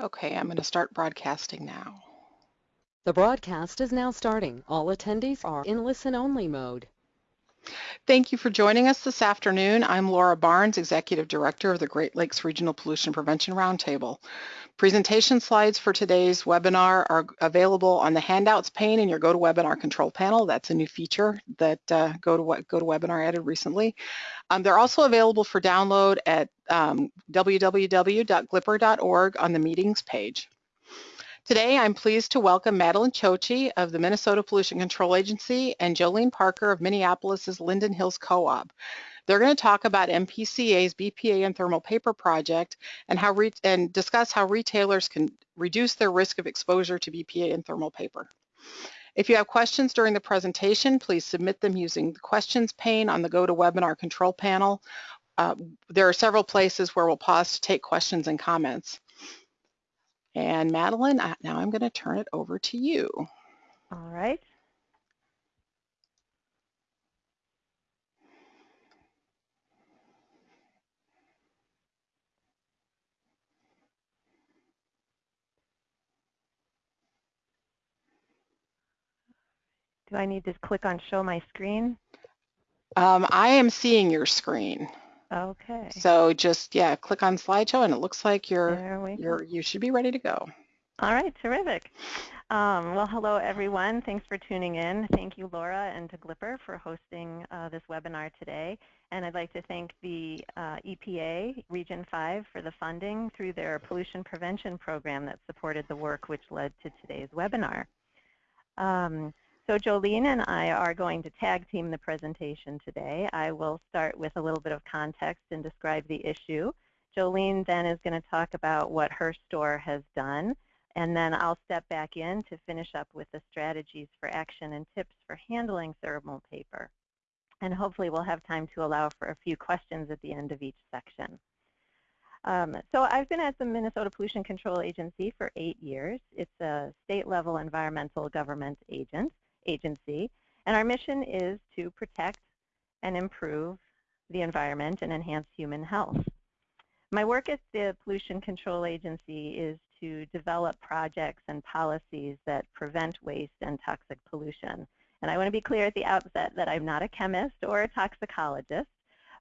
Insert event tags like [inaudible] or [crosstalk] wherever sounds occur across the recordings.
Okay, I'm going to start broadcasting now. The broadcast is now starting. All attendees are in listen-only mode. Thank you for joining us this afternoon. I'm Laura Barnes, Executive Director of the Great Lakes Regional Pollution Prevention Roundtable. Presentation slides for today's webinar are available on the handouts pane in your GoToWebinar control panel. That's a new feature that uh, GoToWebinar added recently. Um, they're also available for download at um, www.glpr.org on the meetings page. Today, I'm pleased to welcome Madeline Chochi of the Minnesota Pollution Control Agency and Jolene Parker of Minneapolis's Linden Hills Co-op. They're going to talk about MPCA's BPA and thermal paper project and how and discuss how retailers can reduce their risk of exposure to BPA and thermal paper. If you have questions during the presentation, please submit them using the questions pane on the GoToWebinar control panel. Uh, there are several places where we'll pause to take questions and comments. And Madeline, now I'm going to turn it over to you. All right. Do I need to click on show my screen? Um, I am seeing your screen. Okay. So just, yeah, click on slideshow and it looks like you're, you're, you should be ready to go. All right, terrific. Um, well, hello everyone. Thanks for tuning in. Thank you, Laura and to Glipper for hosting uh, this webinar today. And I'd like to thank the uh, EPA Region 5 for the funding through their pollution prevention program that supported the work which led to today's webinar. Um, so Jolene and I are going to tag team the presentation today. I will start with a little bit of context and describe the issue. Jolene then is going to talk about what her store has done, and then I'll step back in to finish up with the strategies for action and tips for handling thermal paper. And hopefully we'll have time to allow for a few questions at the end of each section. Um, so I've been at the Minnesota Pollution Control Agency for eight years. It's a state-level environmental government agent agency, and our mission is to protect and improve the environment and enhance human health. My work at the Pollution Control Agency is to develop projects and policies that prevent waste and toxic pollution. And I want to be clear at the outset that I'm not a chemist or a toxicologist.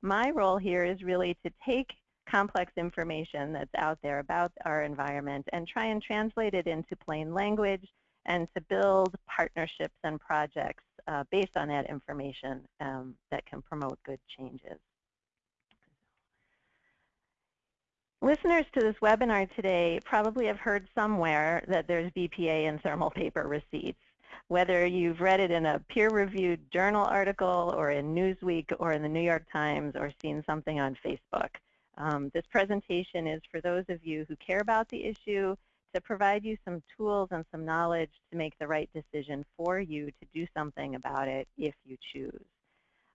My role here is really to take complex information that's out there about our environment and try and translate it into plain language and to build partnerships and projects uh, based on that information um, that can promote good changes. Listeners to this webinar today probably have heard somewhere that there's BPA in thermal paper receipts. Whether you've read it in a peer-reviewed journal article or in Newsweek or in the New York Times or seen something on Facebook. Um, this presentation is for those of you who care about the issue to provide you some tools and some knowledge to make the right decision for you to do something about it if you choose.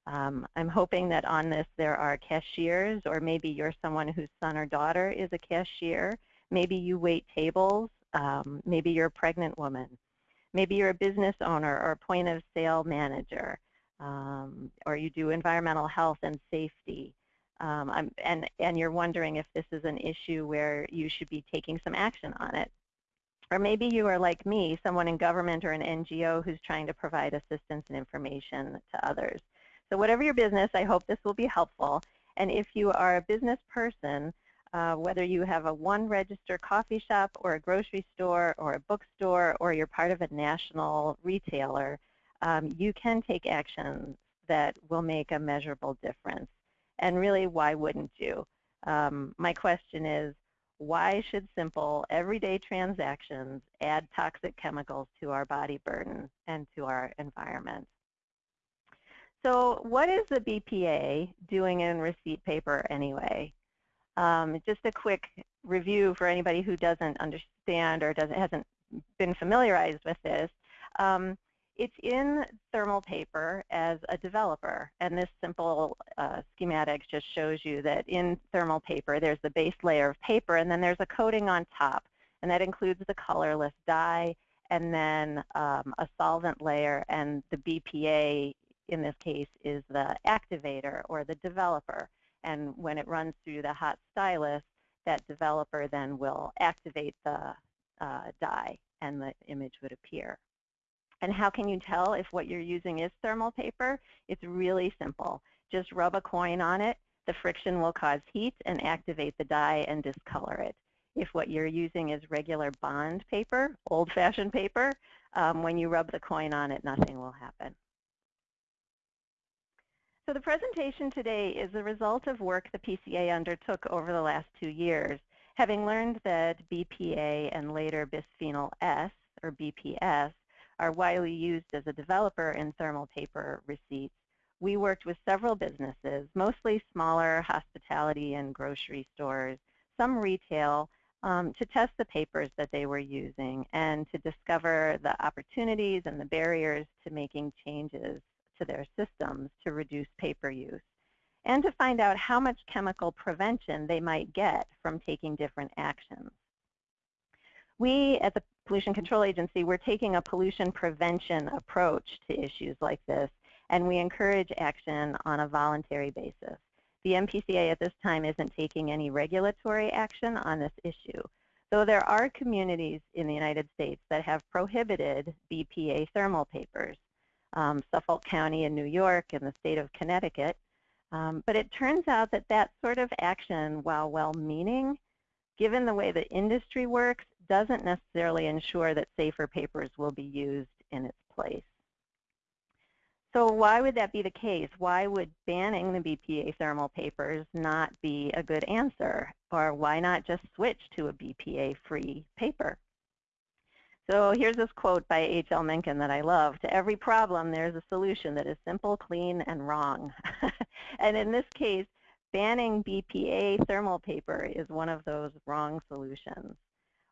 Um, I'm hoping that on this there are cashiers or maybe you're someone whose son or daughter is a cashier. Maybe you wait tables. Um, maybe you're a pregnant woman. Maybe you're a business owner or a point of sale manager. Um, or you do environmental health and safety um, and, and you're wondering if this is an issue where you should be taking some action on it. Or maybe you are like me, someone in government or an NGO who's trying to provide assistance and information to others. So whatever your business, I hope this will be helpful. And if you are a business person, uh, whether you have a one register coffee shop or a grocery store or a bookstore or you're part of a national retailer, um, you can take actions that will make a measurable difference. And really, why wouldn't you? Um, my question is, why should simple, everyday transactions add toxic chemicals to our body burden and to our environment? So what is the BPA doing in receipt paper anyway? Um, just a quick review for anybody who doesn't understand or doesn't hasn't been familiarized with this. Um, it's in thermal paper as a developer, and this simple uh, schematic just shows you that in thermal paper there's the base layer of paper and then there's a coating on top, and that includes the colorless dye and then um, a solvent layer, and the BPA in this case is the activator or the developer. And when it runs through the hot stylus, that developer then will activate the uh, dye and the image would appear. And how can you tell if what you're using is thermal paper? It's really simple. Just rub a coin on it. The friction will cause heat and activate the dye and discolor it. If what you're using is regular bond paper, old-fashioned paper, um, when you rub the coin on it, nothing will happen. So the presentation today is the result of work the PCA undertook over the last two years. Having learned that BPA and later bisphenol S, or BPS, are widely used as a developer in thermal paper receipts, we worked with several businesses, mostly smaller hospitality and grocery stores, some retail, um, to test the papers that they were using and to discover the opportunities and the barriers to making changes to their systems to reduce paper use and to find out how much chemical prevention they might get from taking different actions. We at the Pollution Control Agency, we're taking a pollution prevention approach to issues like this, and we encourage action on a voluntary basis. The MPCA at this time isn't taking any regulatory action on this issue, though there are communities in the United States that have prohibited BPA thermal papers. Um, Suffolk County in New York and the state of Connecticut. Um, but it turns out that that sort of action, while well-meaning, given the way the industry works, doesn't necessarily ensure that safer papers will be used in its place. So why would that be the case? Why would banning the BPA thermal papers not be a good answer? Or why not just switch to a BPA-free paper? So here's this quote by H.L. Mencken that I love. To every problem, there's a solution that is simple, clean, and wrong. [laughs] and in this case, banning BPA thermal paper is one of those wrong solutions.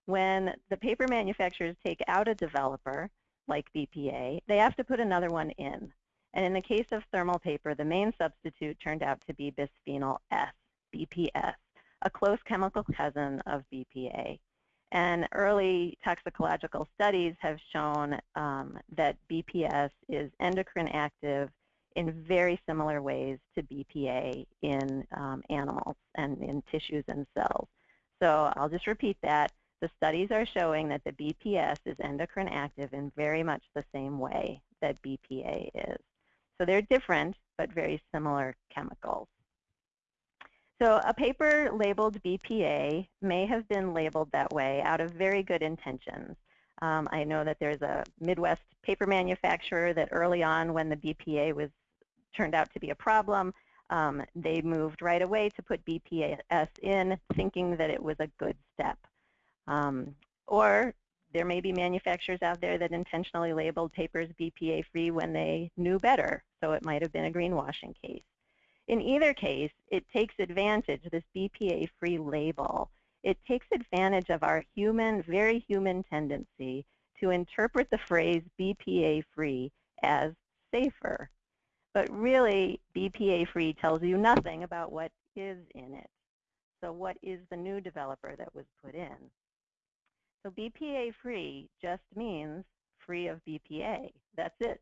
When the paper manufacturers take out a developer, like BPA, they have to put another one in. And in the case of thermal paper, the main substitute turned out to be bisphenol S, BPS, a close chemical cousin of BPA. And early toxicological studies have shown um, that BPS is endocrine active in very similar ways to BPA in um, animals and in tissues and cells. So I'll just repeat that. The studies are showing that the BPS is endocrine active in very much the same way that BPA is. So they're different, but very similar chemicals. So a paper labeled BPA may have been labeled that way out of very good intentions. Um, I know that there's a Midwest paper manufacturer that early on when the BPA was turned out to be a problem, um, they moved right away to put BPS in thinking that it was a good step. Um, or there may be manufacturers out there that intentionally labeled papers BPA-free when they knew better, so it might have been a greenwashing case. In either case, it takes advantage, this BPA-free label, it takes advantage of our human, very human tendency to interpret the phrase BPA-free as safer. But really, BPA-free tells you nothing about what is in it. So what is the new developer that was put in? So BPA-free just means free of BPA. That's it.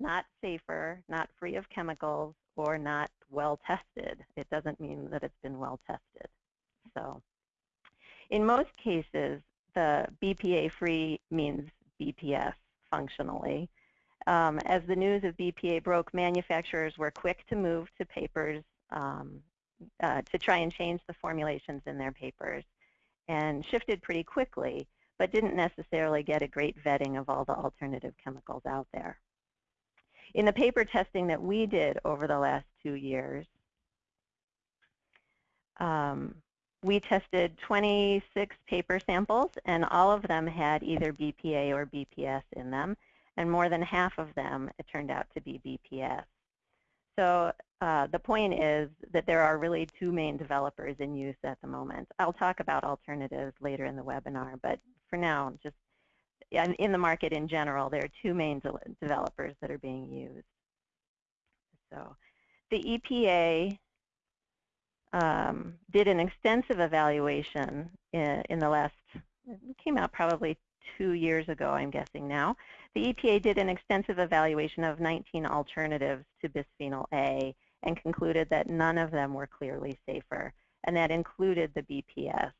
Not safer, not free of chemicals, or not well tested. It doesn't mean that it's been well tested. So in most cases, the BPA-free means BPS functionally. Um, as the news of BPA broke, manufacturers were quick to move to papers um, uh, to try and change the formulations in their papers and shifted pretty quickly, but didn't necessarily get a great vetting of all the alternative chemicals out there. In the paper testing that we did over the last two years, um, we tested 26 paper samples, and all of them had either BPA or BPS in them, and more than half of them, it turned out to be BPS. So uh, the point is that there are really two main developers in use at the moment. I'll talk about alternatives later in the webinar, but for now, just in the market in general, there are two main de developers that are being used. So the EPA um, did an extensive evaluation in, in the last, it came out probably two years ago, I'm guessing now. The EPA did an extensive evaluation of 19 alternatives to bisphenol A and concluded that none of them were clearly safer. and that included the BPS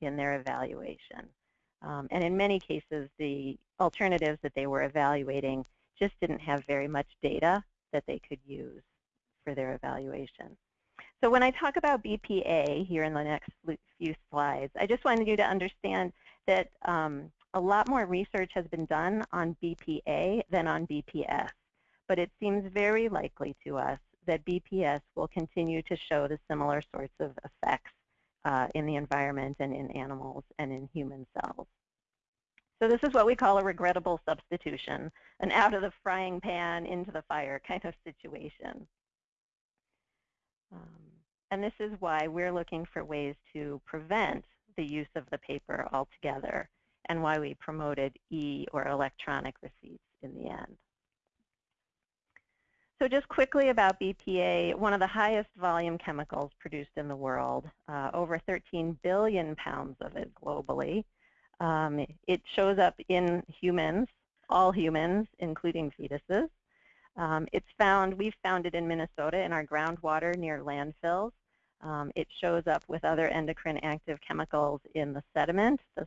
in their evaluation. Um, and in many cases, the alternatives that they were evaluating just didn't have very much data that they could use for their evaluation. So when I talk about BPA here in the next few slides, I just wanted you to understand that um, a lot more research has been done on BPA than on BPS, but it seems very likely to us that BPS will continue to show the similar sorts of effects uh, in the environment and in animals and in human cells. So this is what we call a regrettable substitution, an out of the frying pan into the fire kind of situation. Um, and this is why we're looking for ways to prevent the use of the paper altogether and why we promoted e or electronic receipts in the end. So just quickly about BPA, one of the highest volume chemicals produced in the world, uh, over 13 billion pounds of it globally. Um, it shows up in humans, all humans, including fetuses. Um, it's found, we've found it in Minnesota in our groundwater near landfills. Um, it shows up with other endocrine active chemicals in the sediment, the,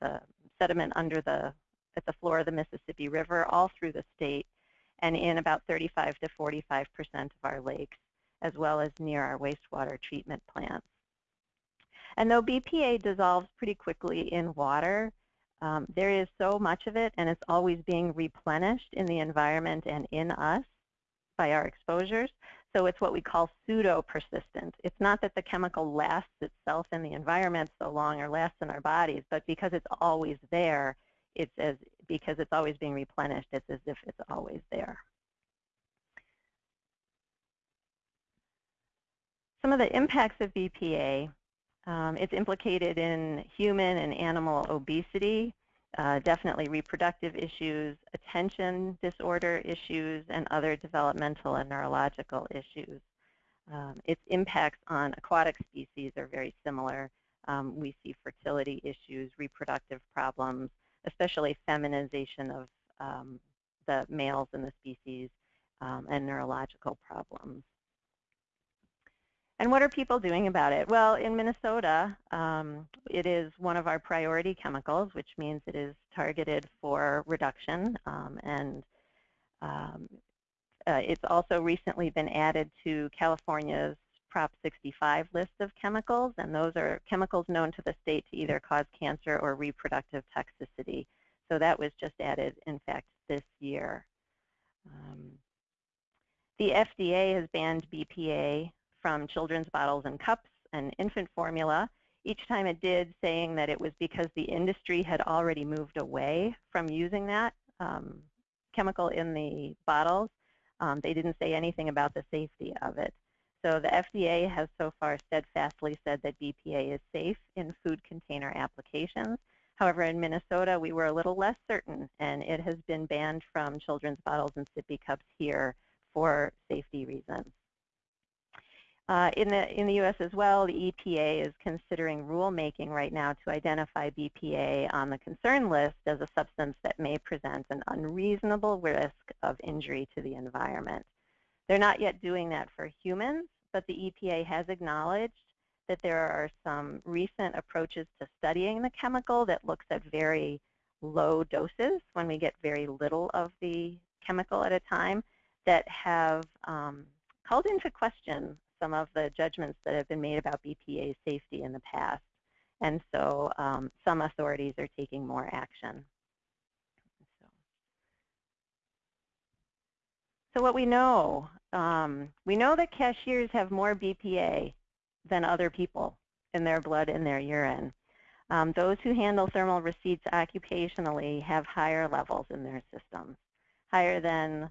the sediment under the, at the floor of the Mississippi River, all through the state, and in about 35 to 45% of our lakes, as well as near our wastewater treatment plants. And though BPA dissolves pretty quickly in water, um, there is so much of it, and it's always being replenished in the environment and in us by our exposures. So it's what we call pseudo-persistent. It's not that the chemical lasts itself in the environment so long or lasts in our bodies, but because it's always there, it's as because it's always being replenished, it's as if it's always there. Some of the impacts of BPA um, it's implicated in human and animal obesity, uh, definitely reproductive issues, attention disorder issues, and other developmental and neurological issues. Um, its impacts on aquatic species are very similar. Um, we see fertility issues, reproductive problems, especially feminization of um, the males in the species, um, and neurological problems. And what are people doing about it? Well, in Minnesota, um, it is one of our priority chemicals, which means it is targeted for reduction. Um, and um, uh, it's also recently been added to California's Prop 65 list of chemicals, and those are chemicals known to the state to either cause cancer or reproductive toxicity. So that was just added, in fact, this year. Um, the FDA has banned BPA from children's bottles and cups and infant formula, each time it did saying that it was because the industry had already moved away from using that um, chemical in the bottles. Um, they didn't say anything about the safety of it. So the FDA has so far steadfastly said that BPA is safe in food container applications. However, in Minnesota, we were a little less certain, and it has been banned from children's bottles and sippy cups here for safety reasons. Uh, in, the, in the U.S. as well, the EPA is considering rulemaking right now to identify BPA on the concern list as a substance that may present an unreasonable risk of injury to the environment. They're not yet doing that for humans, but the EPA has acknowledged that there are some recent approaches to studying the chemical that looks at very low doses when we get very little of the chemical at a time that have um, called into question some of the judgments that have been made about BPA safety in the past. And so um, some authorities are taking more action. So, so what we know, um, we know that cashiers have more BPA than other people in their blood and their urine. Um, those who handle thermal receipts occupationally have higher levels in their systems, higher than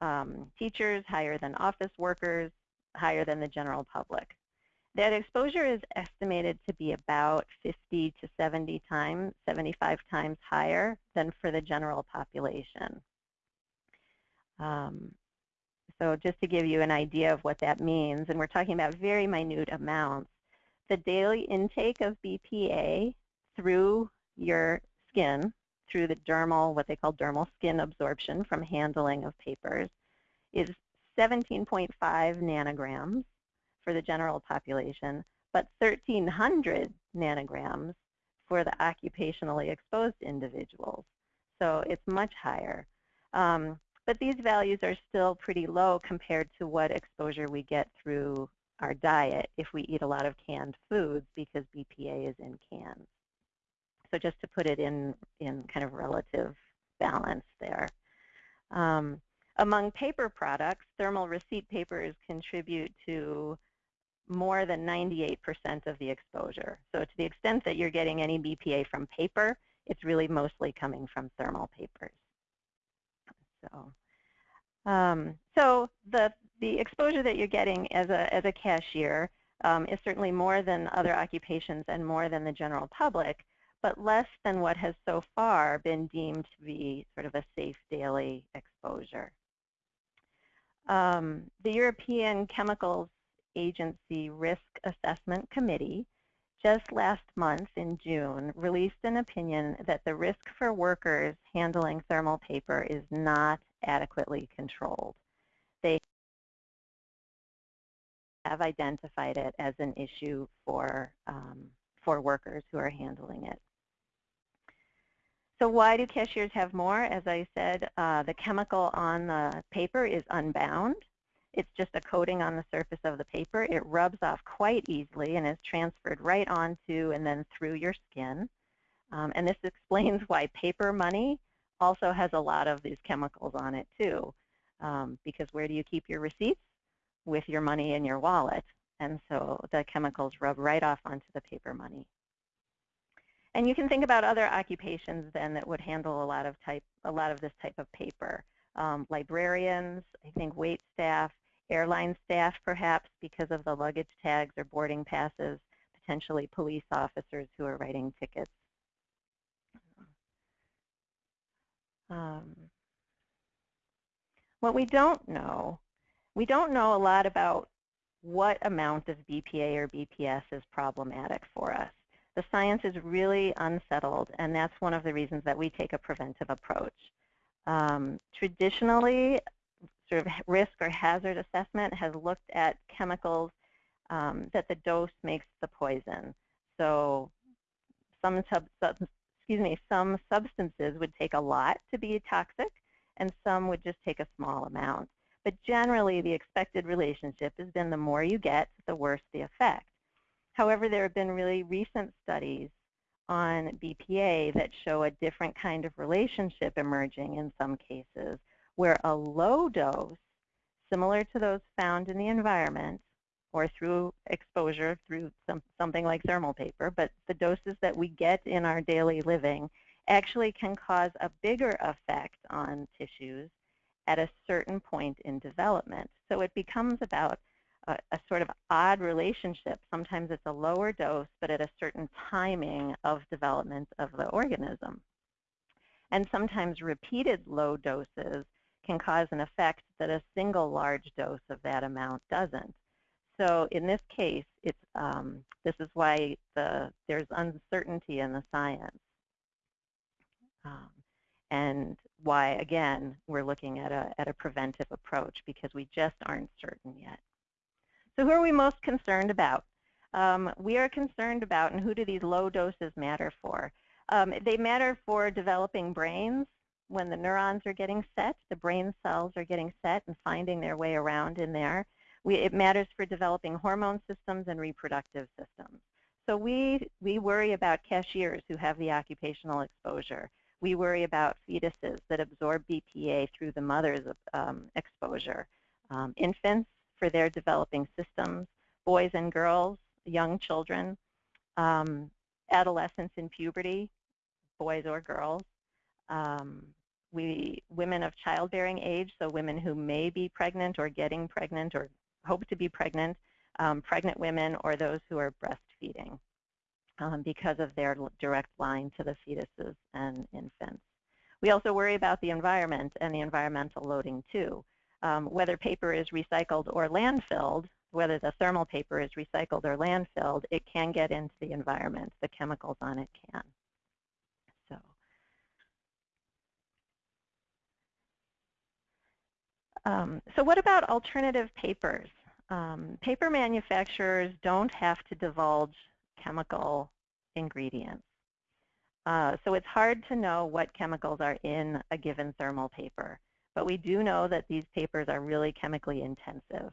um, teachers, higher than office workers, higher than the general public. That exposure is estimated to be about 50 to 70 times, 75 times higher than for the general population. Um, so just to give you an idea of what that means, and we're talking about very minute amounts, the daily intake of BPA through your skin, through the dermal, what they call dermal skin absorption from handling of papers, is 17.5 nanograms for the general population, but 1,300 nanograms for the occupationally exposed individuals. So it's much higher. Um, but these values are still pretty low compared to what exposure we get through our diet if we eat a lot of canned foods because BPA is in cans. So just to put it in, in kind of relative balance there. Um, among paper products, thermal receipt papers contribute to more than 98% of the exposure. So to the extent that you're getting any BPA from paper, it's really mostly coming from thermal papers. So, um, so the the exposure that you're getting as a as a cashier um, is certainly more than other occupations and more than the general public, but less than what has so far been deemed to be sort of a safe daily exposure. Um, the European Chemicals Agency Risk Assessment Committee just last month in June released an opinion that the risk for workers handling thermal paper is not adequately controlled. They have identified it as an issue for, um, for workers who are handling it. So why do cashiers have more? As I said, uh, the chemical on the paper is unbound. It's just a coating on the surface of the paper. It rubs off quite easily and is transferred right onto and then through your skin. Um, and this [laughs] explains why paper money also has a lot of these chemicals on it too. Um, because where do you keep your receipts? With your money in your wallet. And so the chemicals rub right off onto the paper money. And you can think about other occupations then that would handle a lot of type, a lot of this type of paper. Um, librarians, I think wait staff, airline staff perhaps because of the luggage tags or boarding passes, potentially police officers who are writing tickets. Um, what we don't know, we don't know a lot about what amount of BPA or BPS is problematic for us the science is really unsettled, and that's one of the reasons that we take a preventive approach. Um, traditionally, sort of risk or hazard assessment has looked at chemicals um, that the dose makes the poison. So some sub, sub, excuse me, some substances would take a lot to be toxic, and some would just take a small amount. But generally, the expected relationship has been the more you get, the worse the effect. However, there have been really recent studies on BPA that show a different kind of relationship emerging in some cases, where a low dose, similar to those found in the environment, or through exposure through some, something like thermal paper, but the doses that we get in our daily living actually can cause a bigger effect on tissues at a certain point in development. So it becomes about a, a, sort of odd relationship. Sometimes it's a lower dose, but at a certain timing of development of the organism. And sometimes repeated low doses can cause an effect that a single large dose of that amount doesn't. So in this case, it's, um, this is why the, there's uncertainty in the science. Um, and why, again, we're looking at a, at a preventive approach because we just aren't certain yet. So who are we most concerned about? Um, we are concerned about, and who do these low doses matter for? Um, they matter for developing brains. When the neurons are getting set, the brain cells are getting set and finding their way around in there. We, it matters for developing hormone systems and reproductive systems. So we, we worry about cashiers who have the occupational exposure. We worry about fetuses that absorb BPA through the mother's um, exposure. Um, infants for their developing systems, boys and girls, young children, um, adolescents in puberty, boys or girls, um, we women of childbearing age, so women who may be pregnant or getting pregnant or hope to be pregnant, um, pregnant women or those who are breastfeeding um, because of their direct line to the fetuses and infants. We also worry about the environment and the environmental loading too um, whether paper is recycled or landfilled, whether the thermal paper is recycled or landfilled, it can get into the environment. The chemicals on it can. So, um, so what about alternative papers? Um, paper manufacturers don't have to divulge chemical ingredients. Uh, so it's hard to know what chemicals are in a given thermal paper. But we do know that these papers are really chemically intensive.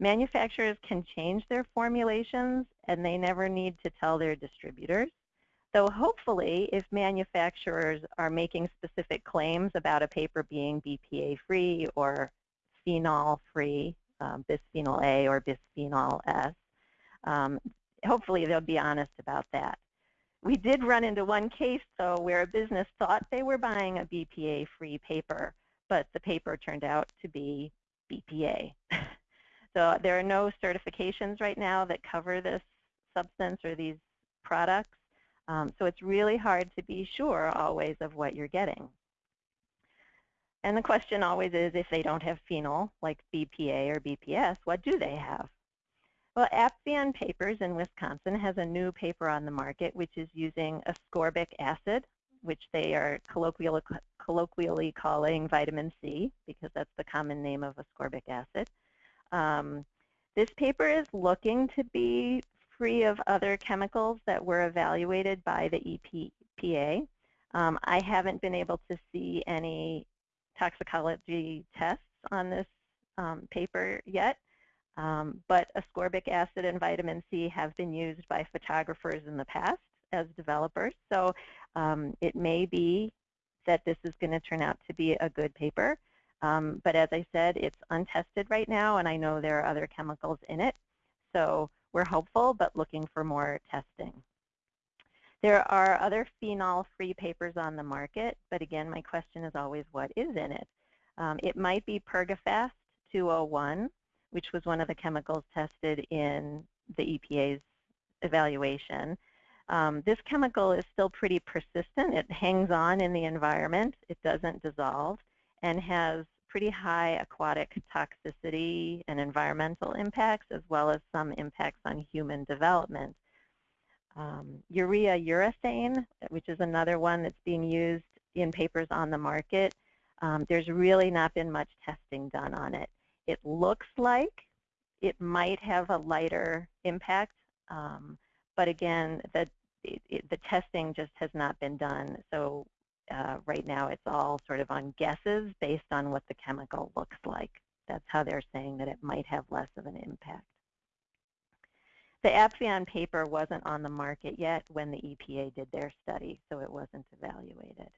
Manufacturers can change their formulations and they never need to tell their distributors. So hopefully, if manufacturers are making specific claims about a paper being BPA-free or phenol-free, um, bisphenol A or bisphenol S, um, hopefully they'll be honest about that. We did run into one case, though, where a business thought they were buying a BPA-free paper, but the paper turned out to be BPA. [laughs] so there are no certifications right now that cover this substance or these products. Um, so it's really hard to be sure always of what you're getting. And the question always is if they don't have phenol, like BPA or BPS, what do they have? Well, Appvion Papers in Wisconsin has a new paper on the market which is using ascorbic acid, which they are colloquially, colloquially calling vitamin C because that's the common name of ascorbic acid. Um, this paper is looking to be free of other chemicals that were evaluated by the EPA. Um, I haven't been able to see any toxicology tests on this um, paper yet, um, but ascorbic acid and vitamin C have been used by photographers in the past as developers. So um, it may be that this is going to turn out to be a good paper. Um, but as I said, it's untested right now, and I know there are other chemicals in it. So we're hopeful, but looking for more testing. There are other phenol-free papers on the market, but again, my question is always what is in it? Um, it might be Pergafast 201, which was one of the chemicals tested in the EPA's evaluation. Um, this chemical is still pretty persistent. It hangs on in the environment. It doesn't dissolve and has pretty high aquatic toxicity and environmental impacts as well as some impacts on human development. Um, urea urethane, which is another one that's being used in papers on the market, um, there's really not been much testing done on it. It looks like it might have a lighter impact, um, but again, the, it, the testing just has not been done. So uh, right now it's all sort of on guesses based on what the chemical looks like. That's how they're saying that it might have less of an impact. The Appvion paper wasn't on the market yet when the EPA did their study, so it wasn't evaluated.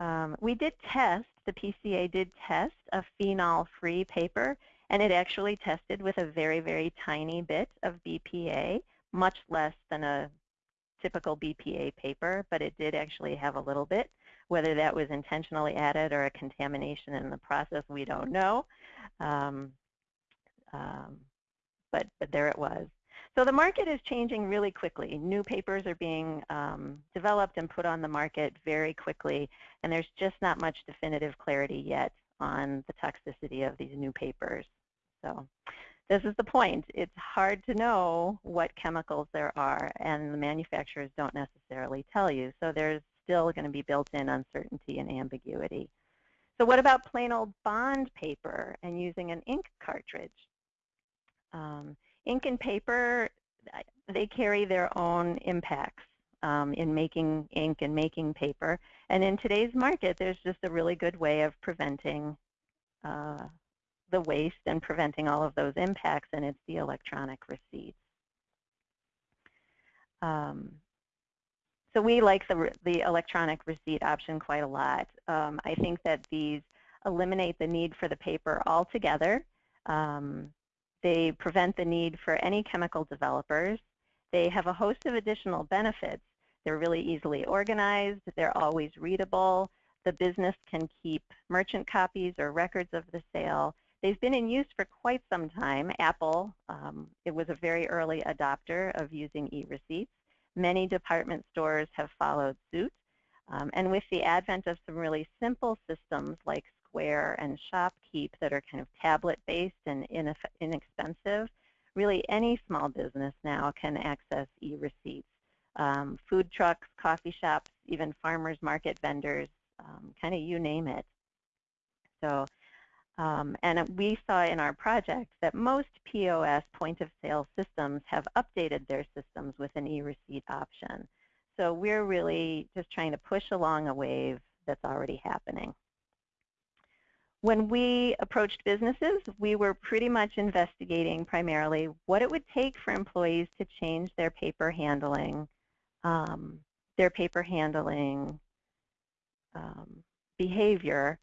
Um, we did test, the PCA did test a phenol-free paper, and it actually tested with a very, very tiny bit of BPA, much less than a typical BPA paper, but it did actually have a little bit. Whether that was intentionally added or a contamination in the process, we don't know. Um, um, but, but there it was. So the market is changing really quickly. New papers are being um, developed and put on the market very quickly, and there's just not much definitive clarity yet on the toxicity of these new papers. So this is the point. It's hard to know what chemicals there are, and the manufacturers don't necessarily tell you. So there's still going to be built-in uncertainty and ambiguity. So what about plain old bond paper and using an ink cartridge? Um, ink and paper, they carry their own impacts um, in making ink and making paper. And in today's market, there's just a really good way of preventing uh, the waste and preventing all of those impacts, and it's the electronic receipts. Um, so we like the, the electronic receipt option quite a lot. Um, I think that these eliminate the need for the paper altogether. Um, they prevent the need for any chemical developers. They have a host of additional benefits. They're really easily organized. They're always readable. The business can keep merchant copies or records of the sale. They've been in use for quite some time. Apple, um, it was a very early adopter of using e-receipts. Many department stores have followed suit. Um, and with the advent of some really simple systems like Square and ShopKeep that are kind of tablet-based and inexpensive, really any small business now can access e-receipts. Um, food trucks, coffee shops, even farmers market vendors, um, kind of you name it. So Um, and we saw in our project that most POS point of sale systems have updated their systems with an e-receipt option. So we're really just trying to push along a wave that's already happening. When we approached businesses, we were pretty much investigating primarily what it would take for employees to change their paper handling, um, their paper handling um, behavior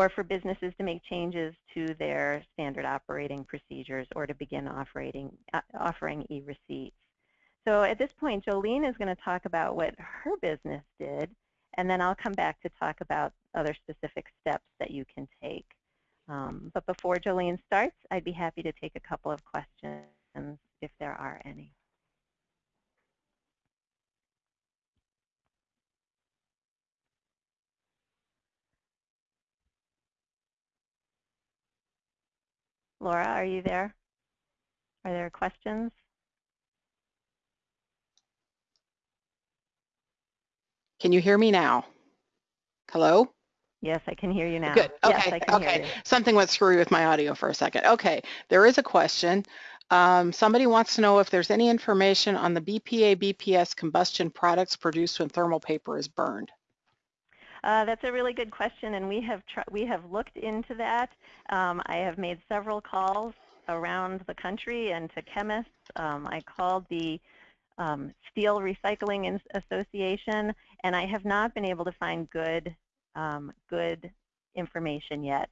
or for businesses to make changes to their standard operating procedures or to begin operating, uh, offering e-receipts. So at this point, Jolene is going to talk about what her business did, and then I'll come back to talk about other specific steps that you can take. Um, but before Jolene starts, I'd be happy to take a couple of questions if there are any. Laura, are you there? Are there questions? Can you hear me now? Hello? Yes, I can hear you now. Good. Yes, Okay. Hear okay. Something went screwy with my audio for a second. Okay. There is a question. Um, somebody wants to know if there's any information on the BPA BPS combustion products produced when thermal paper is burned. Uh, that's a really good question, and we have we have looked into that. Um, I have made several calls around the country and to chemists. Um, I called the um, Steel Recycling Association, and I have not been able to find good um, good information yet.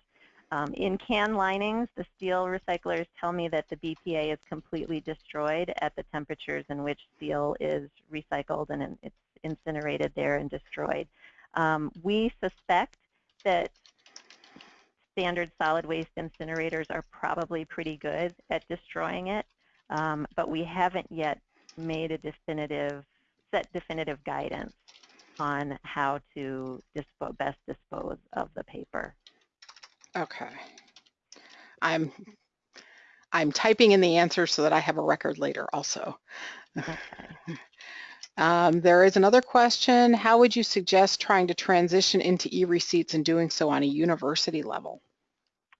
Um, in can linings, the steel recyclers tell me that the BPA is completely destroyed at the temperatures in which steel is recycled and it's incinerated there and destroyed. Um, we suspect that standard solid waste incinerators are probably pretty good at destroying it, um, but we haven't yet made a definitive, set definitive guidance on how to dispo best dispose of the paper. Okay. I'm I'm typing in the answers so that I have a record later also. Okay. [laughs] Um, there is another question. How would you suggest trying to transition into e-receipts and doing so on a university level?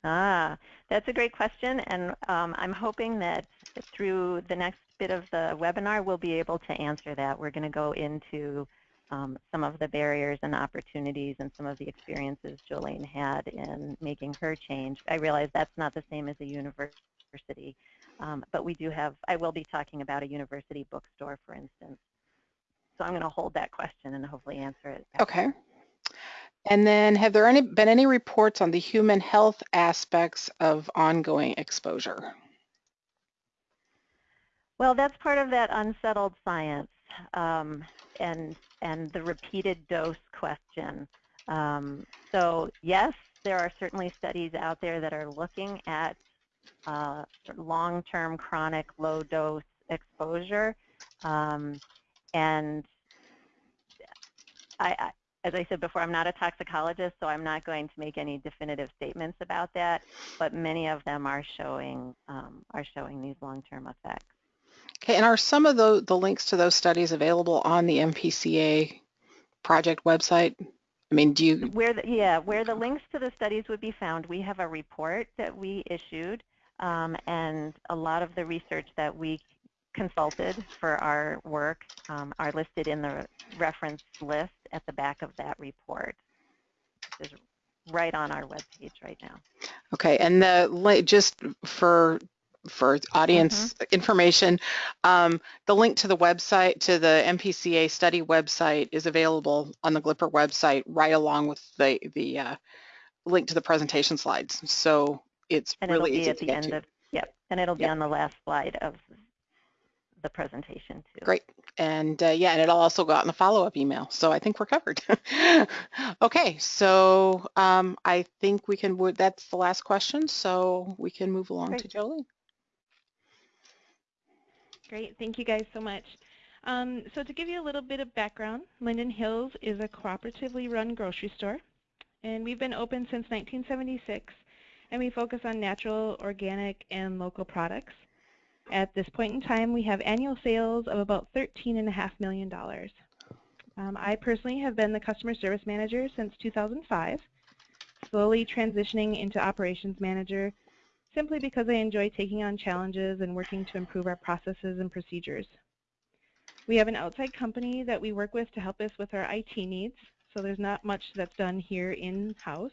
Ah, that's a great question, and um, I'm hoping that through the next bit of the webinar, we'll be able to answer that. We're going to go into um, some of the barriers and opportunities and some of the experiences Jolene had in making her change. I realize that's not the same as a university, um, but we do have, I will be talking about a university bookstore, for instance. So I'm going to hold that question and hopefully answer it. Okay. And then have there any, been any reports on the human health aspects of ongoing exposure? Well, that's part of that unsettled science um, and, and the repeated dose question. Um, so yes, there are certainly studies out there that are looking at uh, long-term chronic low-dose exposure. Um, and I, I, as I said before, I'm not a toxicologist, so I'm not going to make any definitive statements about that. But many of them are showing um, are showing these long-term effects. Okay, and are some of the, the links to those studies available on the MPCA project website? I mean, do you? Where the, yeah, where the links to the studies would be found, we have a report that we issued, um, and a lot of the research that we consulted for our work um, are listed in the reference list at the back of that report. Which is right on our webpage right now. Okay, and the just for for audience mm -hmm. information, um, the link to the website, to the MPCA study website is available on the Glipper website right along with the, the uh, link to the presentation slides. So it's and really it'll be at the end to. of, yep, and it'll be yep. on the last slide of the presentation too. Great. And uh, yeah, and it'll also go out in the follow-up email. So I think we're covered. [laughs] okay, so um, I think we can, that's the last question. So we can move along Great. to Jolie. Great, thank you guys so much. Um, so to give you a little bit of background, Linden Hills is a cooperatively run grocery store, and we've been open since 1976, and we focus on natural, organic, and local products. At this point in time, we have annual sales of about $13.5 million. Um, I personally have been the customer service manager since 2005. slowly transitioning into operations manager simply because I enjoy taking on challenges and working to improve our processes and procedures. We have an outside company that we work with to help us with our IT needs, so there's not much that's done here in-house.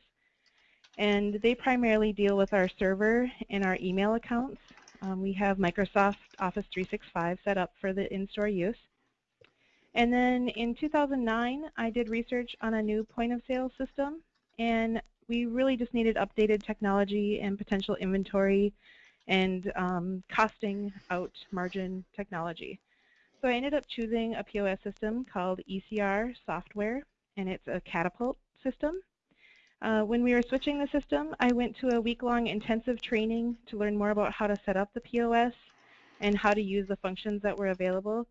And they primarily deal with our server and our email accounts. Um, we have Microsoft Office 365 set up for the in-store use. And then in 2009, I did research on a new point of sale system, and we really just needed updated technology and potential inventory and um, costing out margin technology. So I ended up choosing a POS system called ECR software, and it's a catapult system. Uh, when we were switching the system, I went to a week-long intensive training to learn more about how to set up the POS and how to use the functions that were available.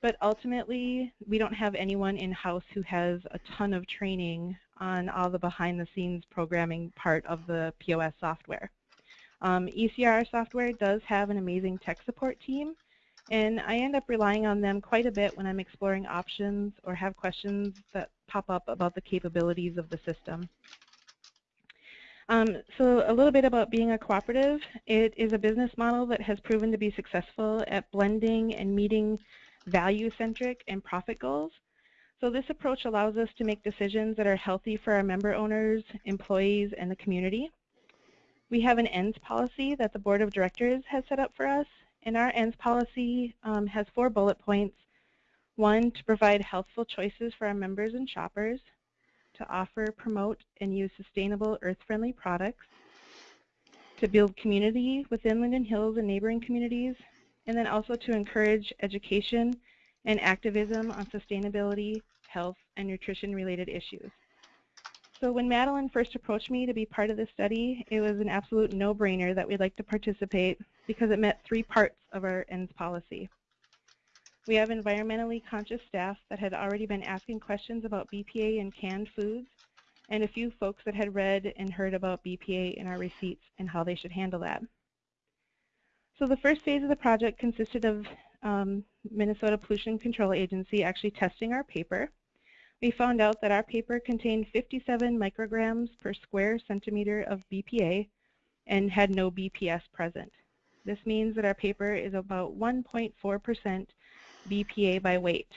But ultimately, we don't have anyone in-house who has a ton of training on all the behind-the-scenes programming part of the POS software. Um, ECR software does have an amazing tech support team, and I end up relying on them quite a bit when I'm exploring options or have questions that pop up about the capabilities of the system. Um, so a little bit about being a cooperative. It is a business model that has proven to be successful at blending and meeting value-centric, and profit goals. So this approach allows us to make decisions that are healthy for our member owners, employees, and the community. We have an ends policy that the board of directors has set up for us, and our ends policy um, has four bullet points. One, to provide healthful choices for our members and shoppers, to offer, promote, and use sustainable earth-friendly products, to build community within Linden Hills and neighboring communities, and then also to encourage education and activism on sustainability, health, and nutrition-related issues. So when Madeline first approached me to be part of this study, it was an absolute no-brainer that we'd like to participate because it met three parts of our ENDS policy. We have environmentally conscious staff that had already been asking questions about BPA in canned foods, and a few folks that had read and heard about BPA in our receipts and how they should handle that. So the first phase of the project consisted of um, Minnesota Pollution Control Agency actually testing our paper. We found out that our paper contained 57 micrograms per square centimeter of BPA and had no BPS present. This means that our paper is about 1.4% BPA by weight.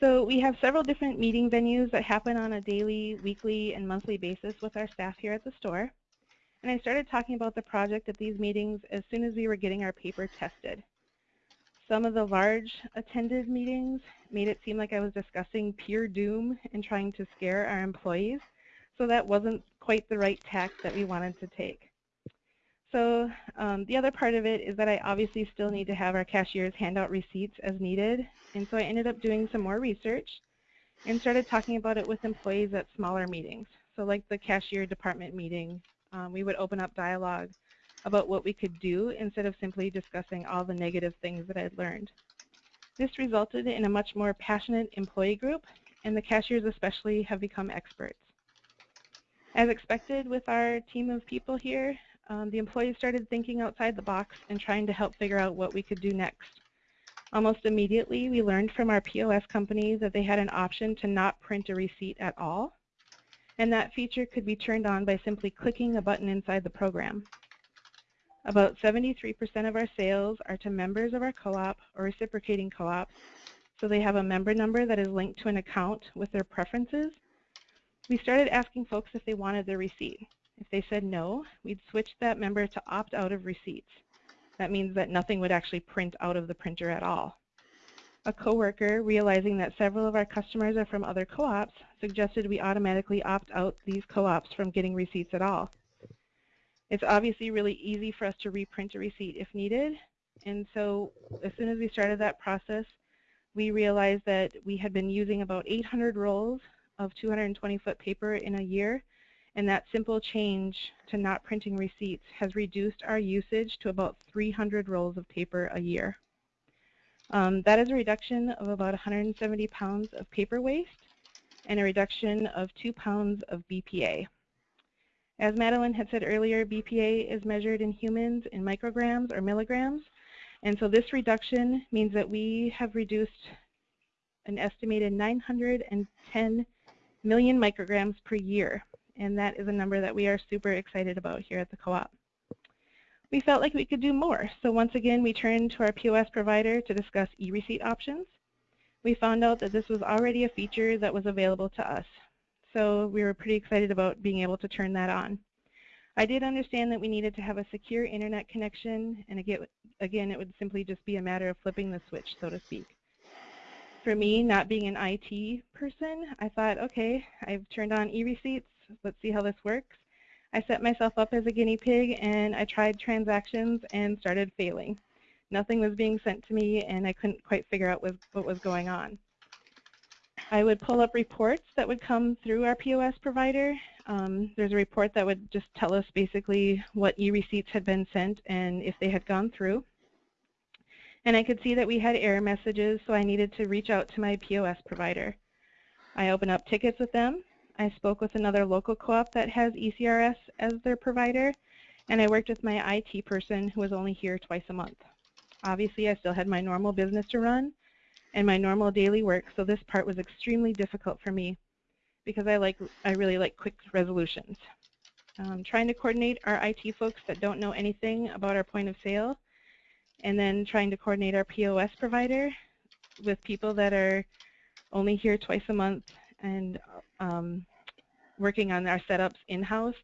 So we have several different meeting venues that happen on a daily, weekly, and monthly basis with our staff here at the store. And I started talking about the project at these meetings as soon as we were getting our paper tested. Some of the large attended meetings made it seem like I was discussing pure doom and trying to scare our employees, so that wasn't quite the right tack that we wanted to take. So um, the other part of it is that I obviously still need to have our cashiers hand out receipts as needed, and so I ended up doing some more research and started talking about it with employees at smaller meetings. So like the cashier department meeting um, we would open up dialogue about what we could do instead of simply discussing all the negative things that I'd learned. This resulted in a much more passionate employee group, and the cashiers especially have become experts. As expected with our team of people here, um, the employees started thinking outside the box and trying to help figure out what we could do next. Almost immediately, we learned from our POS company that they had an option to not print a receipt at all, and that feature could be turned on by simply clicking a button inside the program. About 73% of our sales are to members of our co-op or reciprocating co-ops, so they have a member number that is linked to an account with their preferences. We started asking folks if they wanted their receipt. If they said no, we'd switch that member to opt out of receipts. That means that nothing would actually print out of the printer at all. A coworker, realizing that several of our customers are from other co-ops, suggested we automatically opt out these co-ops from getting receipts at all. It's obviously really easy for us to reprint a receipt if needed, and so as soon as we started that process, we realized that we had been using about 800 rolls of 220-foot paper in a year, and that simple change to not printing receipts has reduced our usage to about 300 rolls of paper a year. Um, that is a reduction of about 170 pounds of paper waste and a reduction of 2 pounds of BPA. As Madeline had said earlier, BPA is measured in humans in micrograms or milligrams, and so this reduction means that we have reduced an estimated 910 million micrograms per year, and that is a number that we are super excited about here at the co-op. We felt like we could do more, so once again we turned to our POS provider to discuss e-receipt options. We found out that this was already a feature that was available to us, so we were pretty excited about being able to turn that on. I did understand that we needed to have a secure internet connection, and again, it would simply just be a matter of flipping the switch, so to speak. For me, not being an IT person, I thought, okay, I've turned on e-receipts, let's see how this works. I set myself up as a guinea pig and I tried transactions and started failing. Nothing was being sent to me and I couldn't quite figure out what was going on. I would pull up reports that would come through our POS provider. Um, there's a report that would just tell us basically what e-receipts had been sent and if they had gone through. And I could see that we had error messages, so I needed to reach out to my POS provider. I opened up tickets with them. I spoke with another local co-op that has ECRS as their provider, and I worked with my IT person who was only here twice a month. Obviously, I still had my normal business to run and my normal daily work, so this part was extremely difficult for me because I like I really like quick resolutions. Um, trying to coordinate our IT folks that don't know anything about our point of sale and then trying to coordinate our POS provider with people that are only here twice a month and um, working on our setups in-house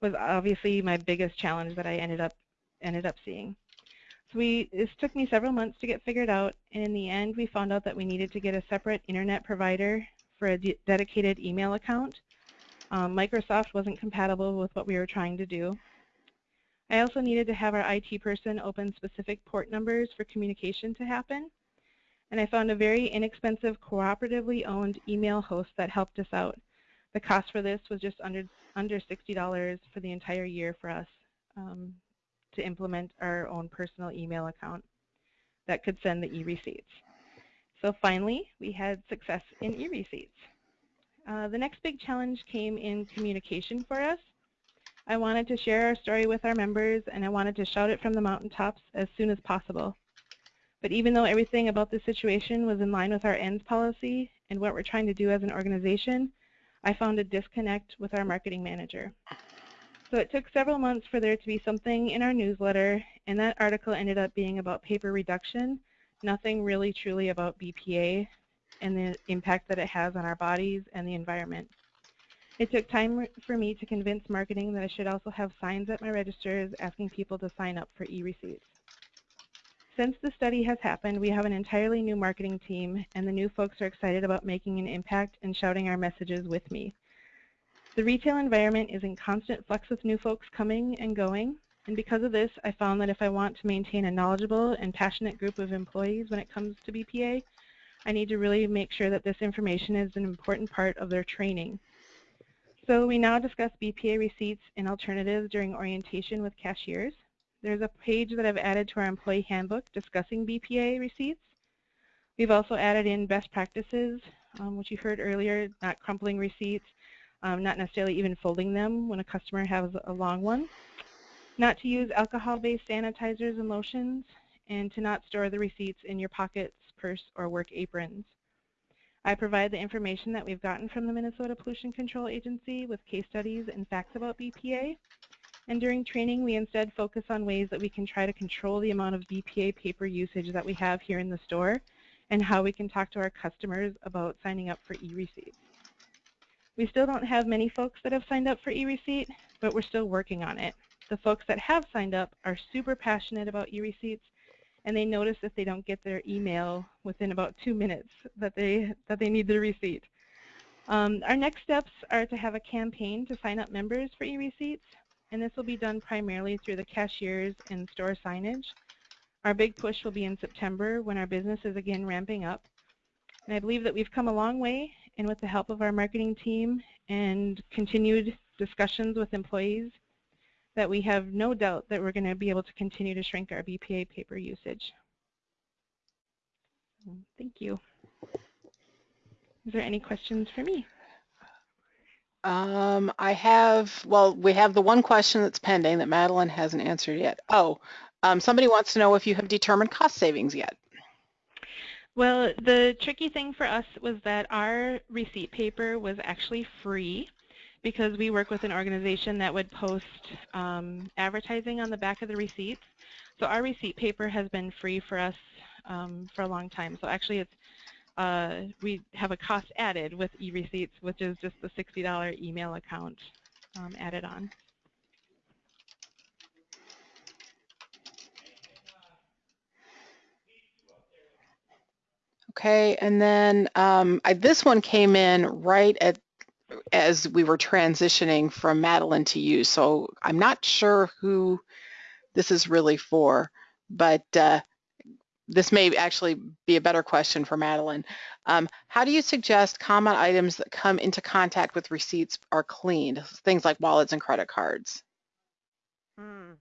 was obviously my biggest challenge that I ended up ended up seeing. So we this took me several months to get figured out, and in the end, we found out that we needed to get a separate internet provider for a de dedicated email account. Um, Microsoft wasn't compatible with what we were trying to do. I also needed to have our IT person open specific port numbers for communication to happen. And I found a very inexpensive cooperatively owned email host that helped us out. The cost for this was just under, under $60 for the entire year for us um, to implement our own personal email account that could send the e-receipts. So finally, we had success in e-receipts. Uh, the next big challenge came in communication for us. I wanted to share our story with our members and I wanted to shout it from the mountaintops as soon as possible. But even though everything about the situation was in line with our ends policy and what we're trying to do as an organization, I found a disconnect with our marketing manager. So it took several months for there to be something in our newsletter, and that article ended up being about paper reduction, nothing really truly about BPA and the impact that it has on our bodies and the environment. It took time for me to convince marketing that I should also have signs at my registers asking people to sign up for e-receipts. Since the study has happened, we have an entirely new marketing team, and the new folks are excited about making an impact and shouting our messages with me. The retail environment is in constant flux with new folks coming and going, and because of this, I found that if I want to maintain a knowledgeable and passionate group of employees when it comes to BPA, I need to really make sure that this information is an important part of their training. So we now discuss BPA receipts and alternatives during orientation with cashiers. There's a page that I've added to our employee handbook discussing BPA receipts. We've also added in best practices, um, which you heard earlier, not crumpling receipts, um, not necessarily even folding them when a customer has a long one, not to use alcohol-based sanitizers and lotions, and to not store the receipts in your pockets, purse, or work aprons. I provide the information that we've gotten from the Minnesota Pollution Control Agency with case studies and facts about BPA. And during training, we instead focus on ways that we can try to control the amount of BPA paper usage that we have here in the store and how we can talk to our customers about signing up for e-receipts. We still don't have many folks that have signed up for e-receipt, but we're still working on it. The folks that have signed up are super passionate about e-receipts and they notice if they don't get their email within about two minutes that they, that they need the receipt. Um, our next steps are to have a campaign to sign up members for e-receipts, and this will be done primarily through the cashiers and store signage. Our big push will be in September when our business is again ramping up. And I believe that we've come a long way, and with the help of our marketing team and continued discussions with employees, that we have no doubt that we're going to be able to continue to shrink our BPA paper usage. Thank you. Is there any questions for me? Um, I have, well, we have the one question that's pending that Madeline hasn't answered yet. Oh, um, somebody wants to know if you have determined cost savings yet. Well, the tricky thing for us was that our receipt paper was actually free because we work with an organization that would post um, advertising on the back of the receipts. So our receipt paper has been free for us um, for a long time. So actually it's uh, we have a cost added with e-receipts, which is just the $60 email account um, added on. Okay, and then um, I, this one came in right at as we were transitioning from Madeline to you, so I'm not sure who this is really for, but uh, this may actually be a better question for Madeline. Um, how do you suggest common items that come into contact with receipts are cleaned, things like wallets and credit cards? Hmm.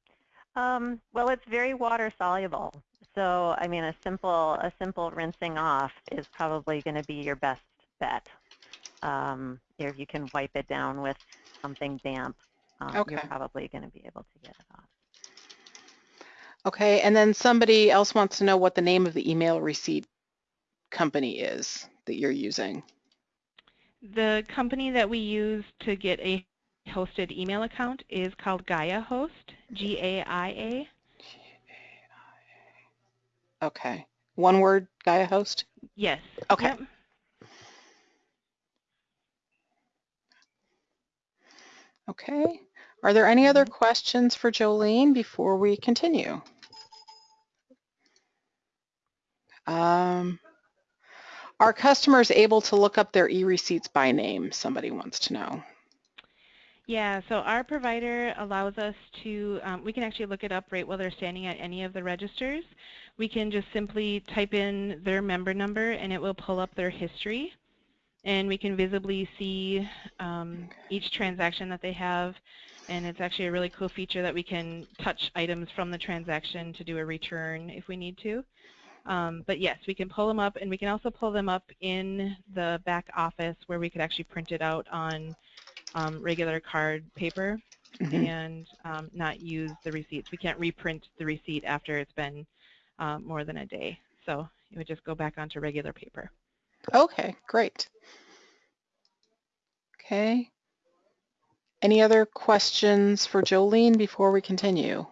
Um, well, it's very water soluble. So, I mean, a simple a simple rinsing off is probably going to be your best bet. Um, if you can wipe it down with something damp, um, Okay. you're probably going to be able to get it off. Okay, and then somebody else wants to know what the name of the email receipt company is that you're using. The company that we use to get a hosted email account is called Gaia Host, G-A-I-A. Okay, one word, Gaia Host? Yes. Okay. Yep. Okay, are there any other questions for Jolene before we continue? Um, are customers able to look up their e-receipts by name? Somebody wants to know. Yeah, so our provider allows us to, um, we can actually look it up right while they're standing at any of the registers. We can just simply type in their member number and it will pull up their history. And we can visibly see um, each transaction that they have. And it's actually a really cool feature that we can touch items from the transaction to do a return if we need to. Um, but yes, we can pull them up and we can also pull them up in the back office where we could actually print it out on um, regular card paper Mhm. and um, not use the receipts. We can't reprint the receipt after it's been uh, more than a day. So it would just go back onto regular paper. Okay, great. Okay. Any other questions for Jolene before we continue?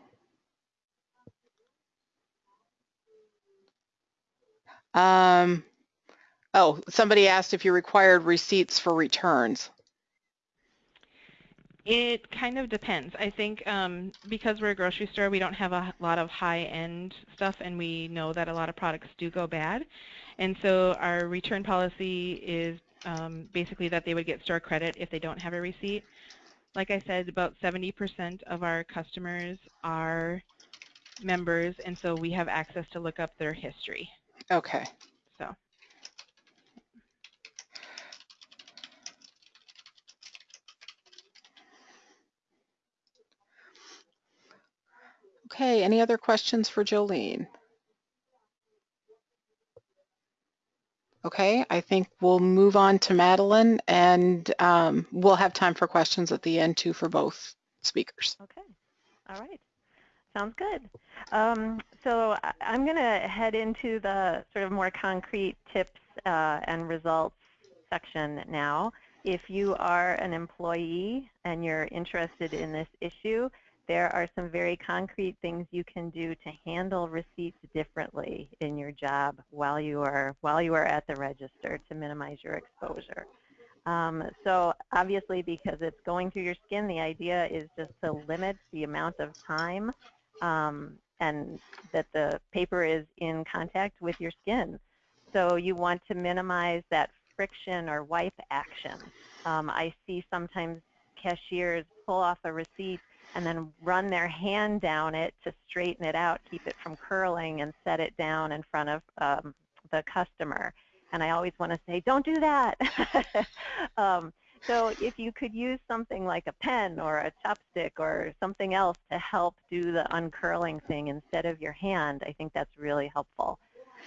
Um, oh, somebody asked if you required receipts for returns. It kind of depends. I think um, because we're a grocery store, we don't have a lot of high-end stuff, and we know that a lot of products do go bad. And so our return policy is um, basically that they would get store credit if they don't have a receipt. Like I said, about 70% of our customers are members, and so we have access to look up their history. Okay. So. Okay, any other questions for Jolene? Okay, I think we'll move on to Madeline and um, we'll have time for questions at the end too for both speakers. Okay. All right. Sounds good. Um, so I- I'm going to head into the sort of more concrete tips uh, and results section now. If you are an employee and you're interested in this issue, there are some very concrete things you can do to handle receipts differently in your job while you are while you are at the register to minimize your exposure. Um, so obviously because it's going through your skin, the idea is just to limit the amount of time um, and that the paper is in contact with your skin. So you want to minimize that friction or wipe action. Um, I see sometimes cashiers pull off a receipt and then run their hand down it to straighten it out, keep it from curling, and set it down in front of um, the customer. And I always want to say, don't do that. [laughs] um, so if you could use something like a pen or a chopstick or something else to help do the uncurling thing instead of your hand, I think that's really helpful.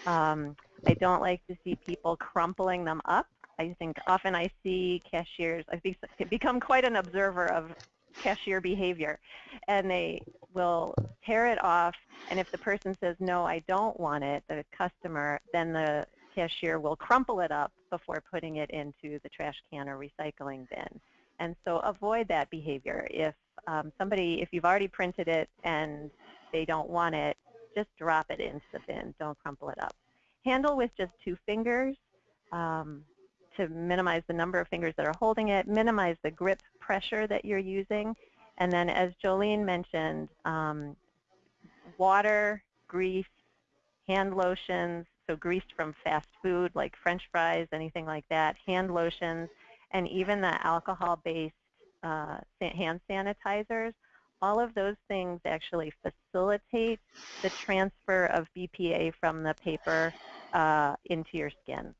Um, I don't like to see people crumpling them up. I think often I see cashiers, I think become quite an observer of cashier behavior and they will tear it off and if the person says no I don't want it the customer then the cashier will crumple it up before putting it into the trash can or recycling bin. And so avoid that behavior. If um, somebody, if you've already printed it and they don't want it, just drop it into the bin. Don't crumple it up. Handle with just two fingers um, to minimize the number of fingers that are holding it, minimize the grip pressure that you're using. And then as Jolene mentioned, um, water, grease, hand lotions, so greased from fast food like french fries, anything like that, hand lotions, and even the alcohol-based uh, hand sanitizers, all of those things actually facilitate the transfer of BPA from the paper uh, into your skin.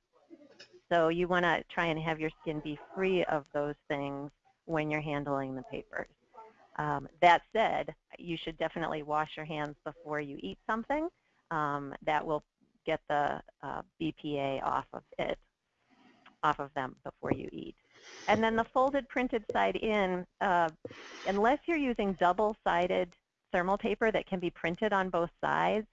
So you want to try and have your skin be free of those things when you're handling the papers. Um, that said, you should definitely wash your hands before you eat something. Um, that will get the uh, BPA off of it, off of them before you eat. And then the folded printed side in, uh, unless you're using double-sided thermal paper that can be printed on both sides,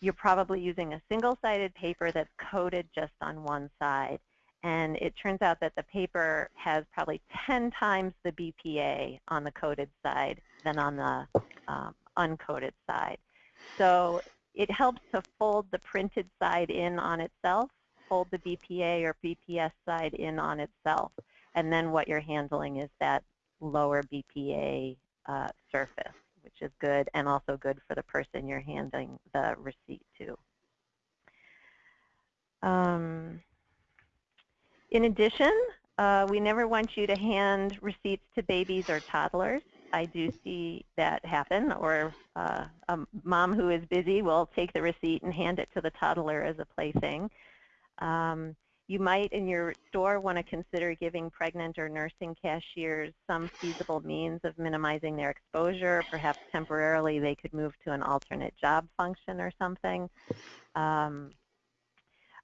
you're probably using a single-sided paper that's coated just on one side. And it turns out that the paper has probably 10 times the BPA on the coated side than on the um, uncoated side. So it helps to fold the printed side in on itself, fold the BPA or BPS side in on itself, and then what you're handling is that lower BPA uh, surface, which is good and also good for the person you're handing the receipt to. Um, in addition, uh, we never want you to hand receipts to babies or toddlers. I do see that happen, or uh, a mom who is busy will take the receipt and hand it to the toddler as a plaything. Um, you might, in your store, want to consider giving pregnant or nursing cashiers some feasible means of minimizing their exposure. Perhaps temporarily they could move to an alternate job function or something. Um,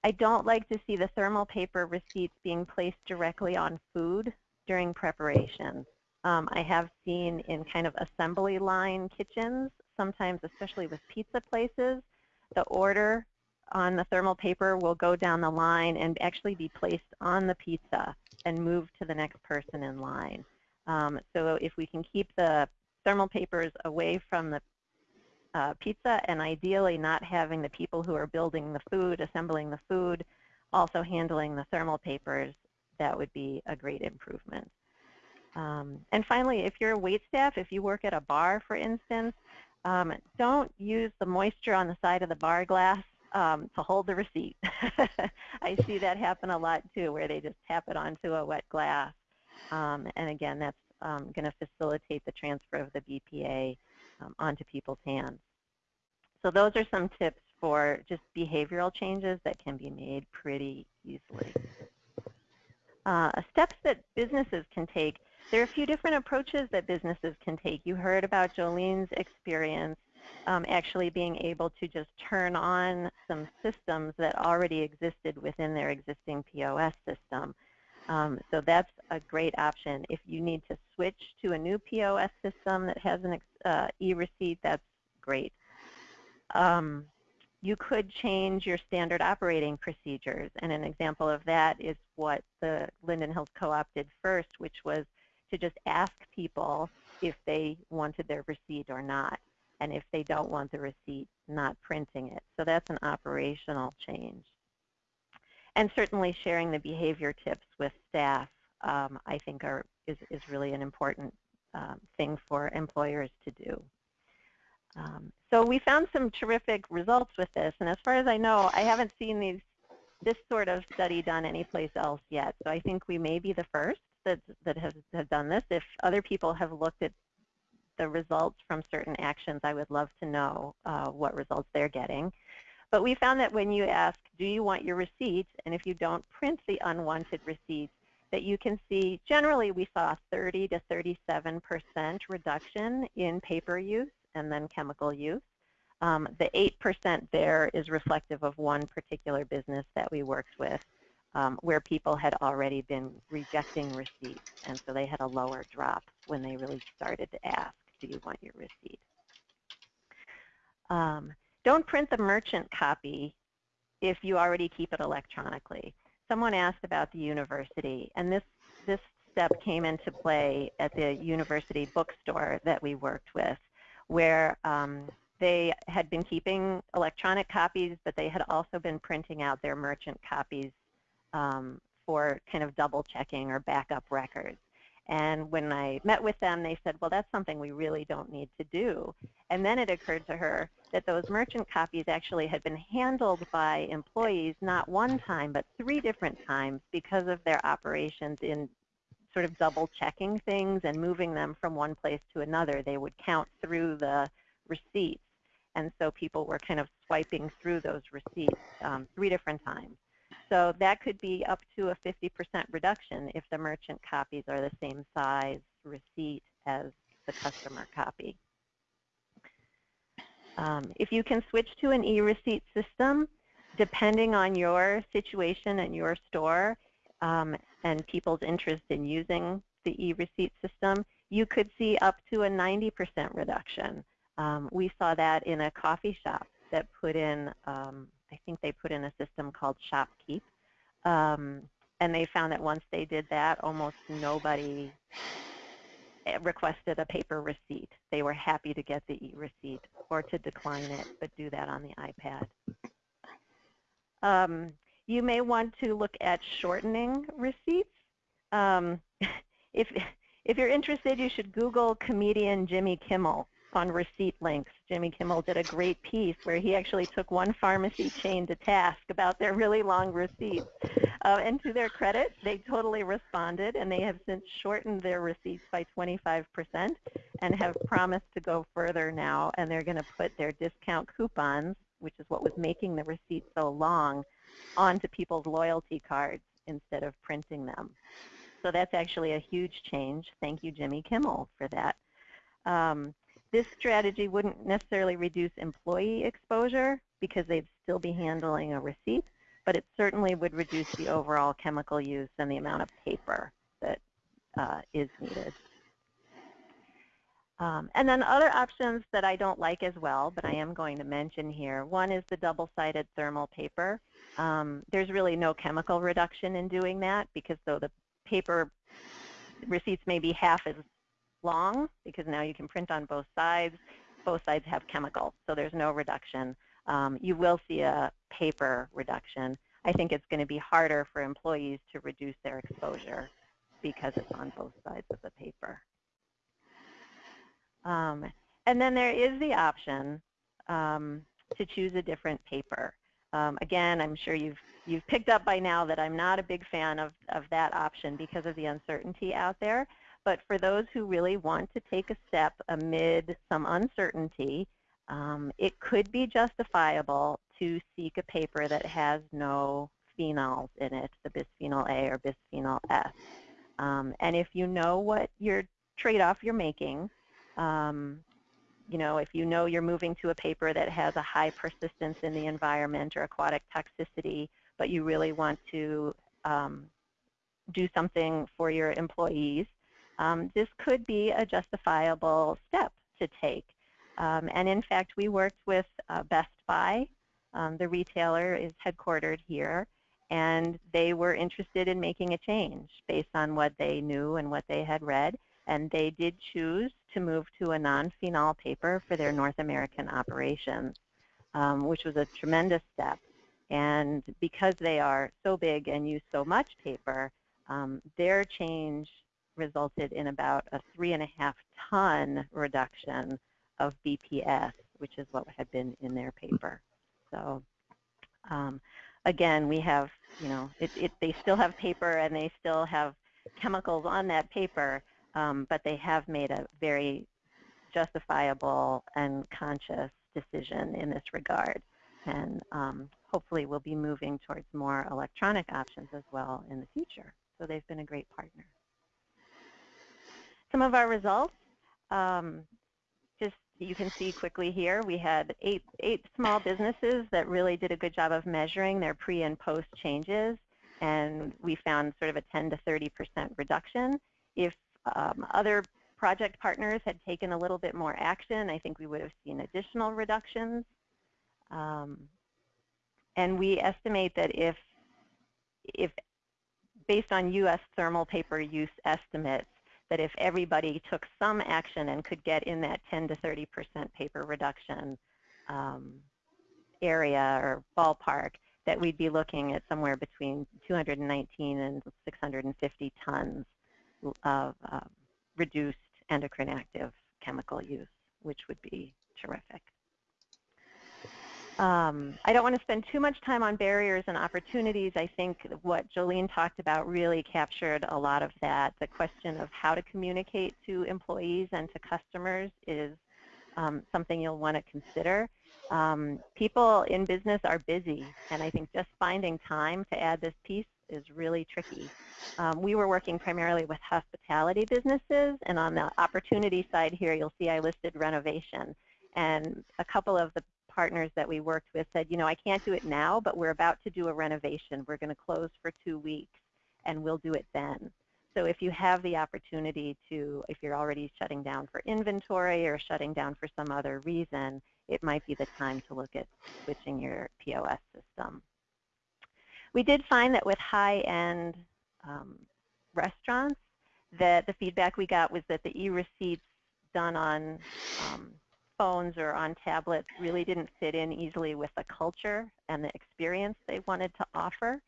I don't like to see the thermal paper receipts being placed directly on food during preparation. Um, I have seen in kind of assembly line kitchens, sometimes especially with pizza places, the order on the thermal paper will go down the line and actually be placed on the pizza and move to the next person in line. Um, so if we can keep the thermal papers away from the uh, pizza and ideally not having the people who are building the food, assembling the food, also handling the thermal papers, that would be a great improvement. Um, and finally, if you're a wait staff, if you work at a bar, for instance, um, don't use the moisture on the side of the bar glass um, to hold the receipt. [laughs] I see that happen a lot too, where they just tap it onto a wet glass. Um, and again, that's um, going to facilitate the transfer of the BPA um, onto people's hands. So those are some tips for just behavioral changes that can be made pretty easily. Uh, steps that businesses can take. There are a few different approaches that businesses can take. You heard about Jolene's experience um, actually being able to just turn on some systems that already existed within their existing POS system. Um, so that's a great option. If you need to switch to a new POS system that has an uh, e-receipt, that's great. Um, you could change your standard operating procedures, and an example of that is what the Linden Hills Co-op did first, which was to just ask people if they wanted their receipt or not, and if they don't want the receipt, not printing it. So that's an operational change. And certainly sharing the behavior tips with staff, um, I think, are, is, is really an important um, thing for employers to do. Um, so we found some terrific results with this, and as far as I know, I haven't seen these this sort of study done anyplace else yet. So I think we may be the first that, that have, have done this. If other people have looked at the results from certain actions, I would love to know uh, what results they're getting. But we found that when you ask, do you want your receipt, and if you don't print the unwanted receipts, that you can see generally we saw 30 to 37% reduction in paper use and then chemical use. Um, the 8% there is reflective of one particular business that we worked with um, where people had already been rejecting receipts, and so they had a lower drop when they really started to ask, do you want your receipt? Um, don't print the merchant copy if you already keep it electronically. Someone asked about the university, and this, this step came into play at the university bookstore that we worked with, where um, they had been keeping electronic copies, but they had also been printing out their merchant copies um, for kind of double checking or backup records. And when I met with them, they said, well, that's something we really don't need to do. And then it occurred to her that those merchant copies actually had been handled by employees not one time, but three different times because of their operations in sort of double checking things and moving them from one place to another. They would count through the receipts. And so people were kind of swiping through those receipts um, three different times. So that could be up to a 50% reduction if the merchant copies are the same size receipt as the customer copy. Um, if you can switch to an e-receipt system, depending on your situation and your store um, and people's interest in using the e-receipt system, you could see up to a 90% reduction. Um, we saw that in a coffee shop that put in um, I think they put in a system called ShopKeep. Um, and they found that once they did that, almost nobody eh, requested a paper receipt. They were happy to get the e-receipt or to decline it, but do that on the iPad. Um, you may want to look at shortening receipts. Um, [laughs] if, if you're interested, you should Google comedian Jimmy Kimmel on receipt links. Jimmy Kimmel did a great piece where he actually took one pharmacy chain to task about their really long receipts. Uh, and to their credit, they totally responded, and they have since shortened their receipts by 25% and have promised to go further now, and they're going to put their discount coupons, which is what was making the receipts so long, onto people's loyalty cards instead of printing them. So that's actually a huge change. Thank you, Jimmy Kimmel, for that. Um, this strategy wouldn't necessarily reduce employee exposure because they'd still be handling a receipt, but it certainly would reduce the overall chemical use and the amount of paper that uh, is needed. Um, and then other options that I don't like as well, but I am going to mention here. One is the double-sided thermal paper. Um, there's really no chemical reduction in doing that because though the paper receipts may be half as long because now you can print on both sides. Both sides have chemicals, so there's no reduction. Um, you will see a paper reduction. I think it's going to be harder for employees to reduce their exposure because it's on both sides of the paper. Um, and then there is the option um, to choose a different paper. Um, again, I'm sure you've you've picked up by now that I'm not a big fan of, of that option because of the uncertainty out there. But for those who really want to take a step amid some uncertainty, um, it could be justifiable to seek a paper that has no phenols in it, the bisphenol A or bisphenol S. Um, and if you know what your trade-off you're making, um, you know, if you know you're moving to a paper that has a high persistence in the environment or aquatic toxicity, but you really want to um, do something for your employees, um, this could be a justifiable step to take. Um, and in fact, we worked with uh, Best Buy. Um, the retailer is headquartered here, and they were interested in making a change based on what they knew and what they had read. And they did choose to move to a non-phenol paper for their North American operations, um, which was a tremendous step. And because they are so big and use so much paper, um, their change resulted in about a three and a half ton reduction of BPS, which is what had been in their paper. So um, again, we have, you know, it, it, they still have paper and they still have chemicals on that paper, um, but they have made a very justifiable and conscious decision in this regard. And um, hopefully we'll be moving towards more electronic options as well in the future. So they've been a great partner some of our results, um, just you can see quickly here, we had eight, eight small businesses that really did a good job of measuring their pre and post changes, and we found sort of a 10 to 30% reduction. If um, other project partners had taken a little bit more action, I think we would have seen additional reductions. Um, and we estimate that if, if based on U.S. thermal paper use estimates, that if everybody took some action and could get in that 10 to 30 percent paper reduction um, area or ballpark, that we'd be looking at somewhere between 219 and 650 tons of uh, reduced endocrine active chemical use, which would be terrific. Um, I don't want to spend too much time on barriers and opportunities. I think what Jolene talked about really captured a lot of that. The question of how to communicate to employees and to customers is um, something you'll want to consider. Um, people in business are busy, and I think just finding time to add this piece is really tricky. Um, we were working primarily with hospitality businesses, and on the opportunity side here, you'll see I listed renovation. And a couple of the partners that we worked with said, you know, I can't do it now, but we're about to do a renovation. We're going to close for two weeks, and we'll do it then. So if you have the opportunity to, if you're already shutting down for inventory or shutting down for some other reason, it might be the time to look at switching your POS system. We did find that with high-end um, restaurants, that the feedback we got was that the e-receipts done on um, phones or on tablets really didn't fit in easily with the culture and the experience they wanted to offer.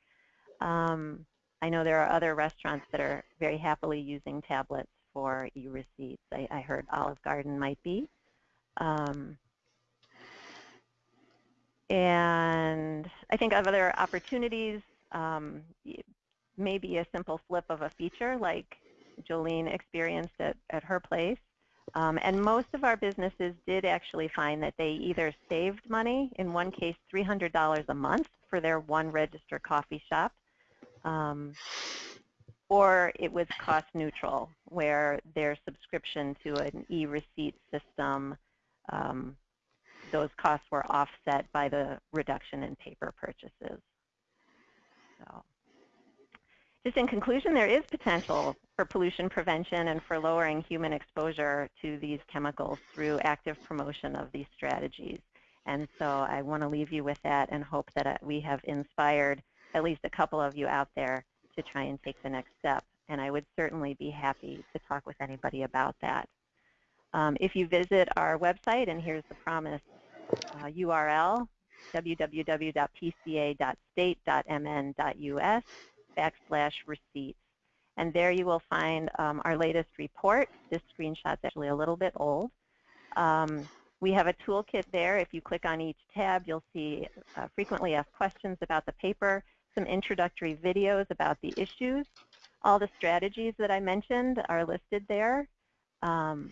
Um, I know there are other restaurants that are very happily using tablets for e-receipts. I, I, heard Olive Garden might be. Um, and I think of other opportunities, um, maybe a simple flip of a feature like Jolene experienced at, at her place. Um, and most of our businesses did actually find that they either saved money, in one case $300 a month for their one register coffee shop, um, or it was cost neutral, where their subscription to an e-receipt system, um, those costs were offset by the reduction in paper purchases. So. Just in conclusion, there is potential for pollution prevention and for lowering human exposure to these chemicals through active promotion of these strategies. And so I want to leave you with that and hope that uh, we have inspired at least a couple of you out there to try and take the next step. And I would certainly be happy to talk with anybody about that. Um, if you visit our website, and here's the promise uh, URL, www.pca.state.mn.us backslash receipts. And there you will find um, our latest report. This screenshot's actually a little bit old. Um, we have a toolkit there. If you click on each tab, you'll see uh, frequently asked questions about the paper, some introductory videos about the issues. All the strategies that I mentioned are listed there. Um,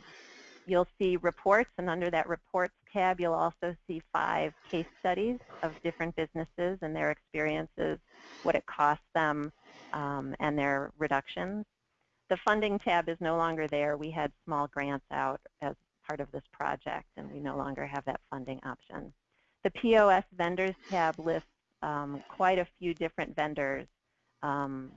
you'll see reports, and under that reports tab, you'll also see five case studies of different businesses and their experiences, what it costs them, um, and their reductions. The funding tab is no longer there. We had small grants out as part of this project, and we no longer have that funding option. The POS vendors tab lists um, quite a few different vendors um,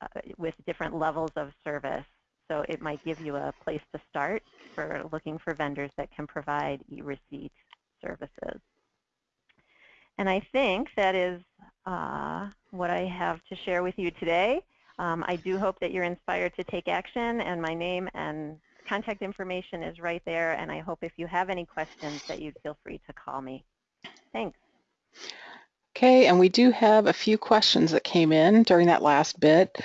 uh, with different levels of service so it might give you a place to start for looking for vendors that can provide e-receipt services. And I think that is uh, what I have to share with you today. Um, I do hope that you're inspired to take action, and my name and contact information is right there, and I hope if you have any questions that you'd feel free to call me. Thanks. Okay, and we do have a few questions that came in during that last bit.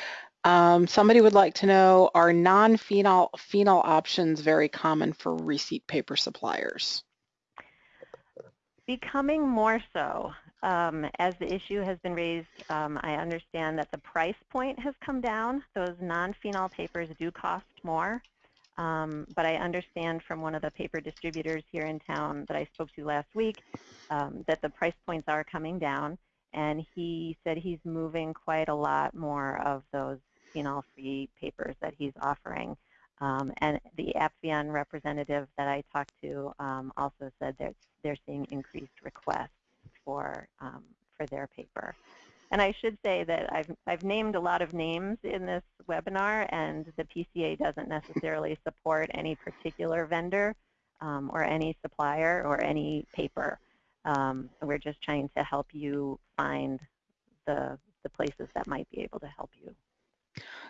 Um, somebody would like to know, are non-phenol phenol options very common for receipt paper suppliers? Becoming more so. Um, as the issue has been raised, um, I understand that the price point has come down. Those non-phenol papers do cost more. Um, but I understand from one of the paper distributors here in town that I spoke to last week um, that the price points are coming down. And he said he's moving quite a lot more of those phenol-free papers that he's offering. Um, and the Appvion representative that I talked to um, also said that they're seeing increased requests for um, for their paper. And I should say that I've, I've named a lot of names in this webinar, and the PCA doesn't necessarily support any particular vendor um, or any supplier or any paper. Um, we're just trying to help you find the, the places that might be able to help you.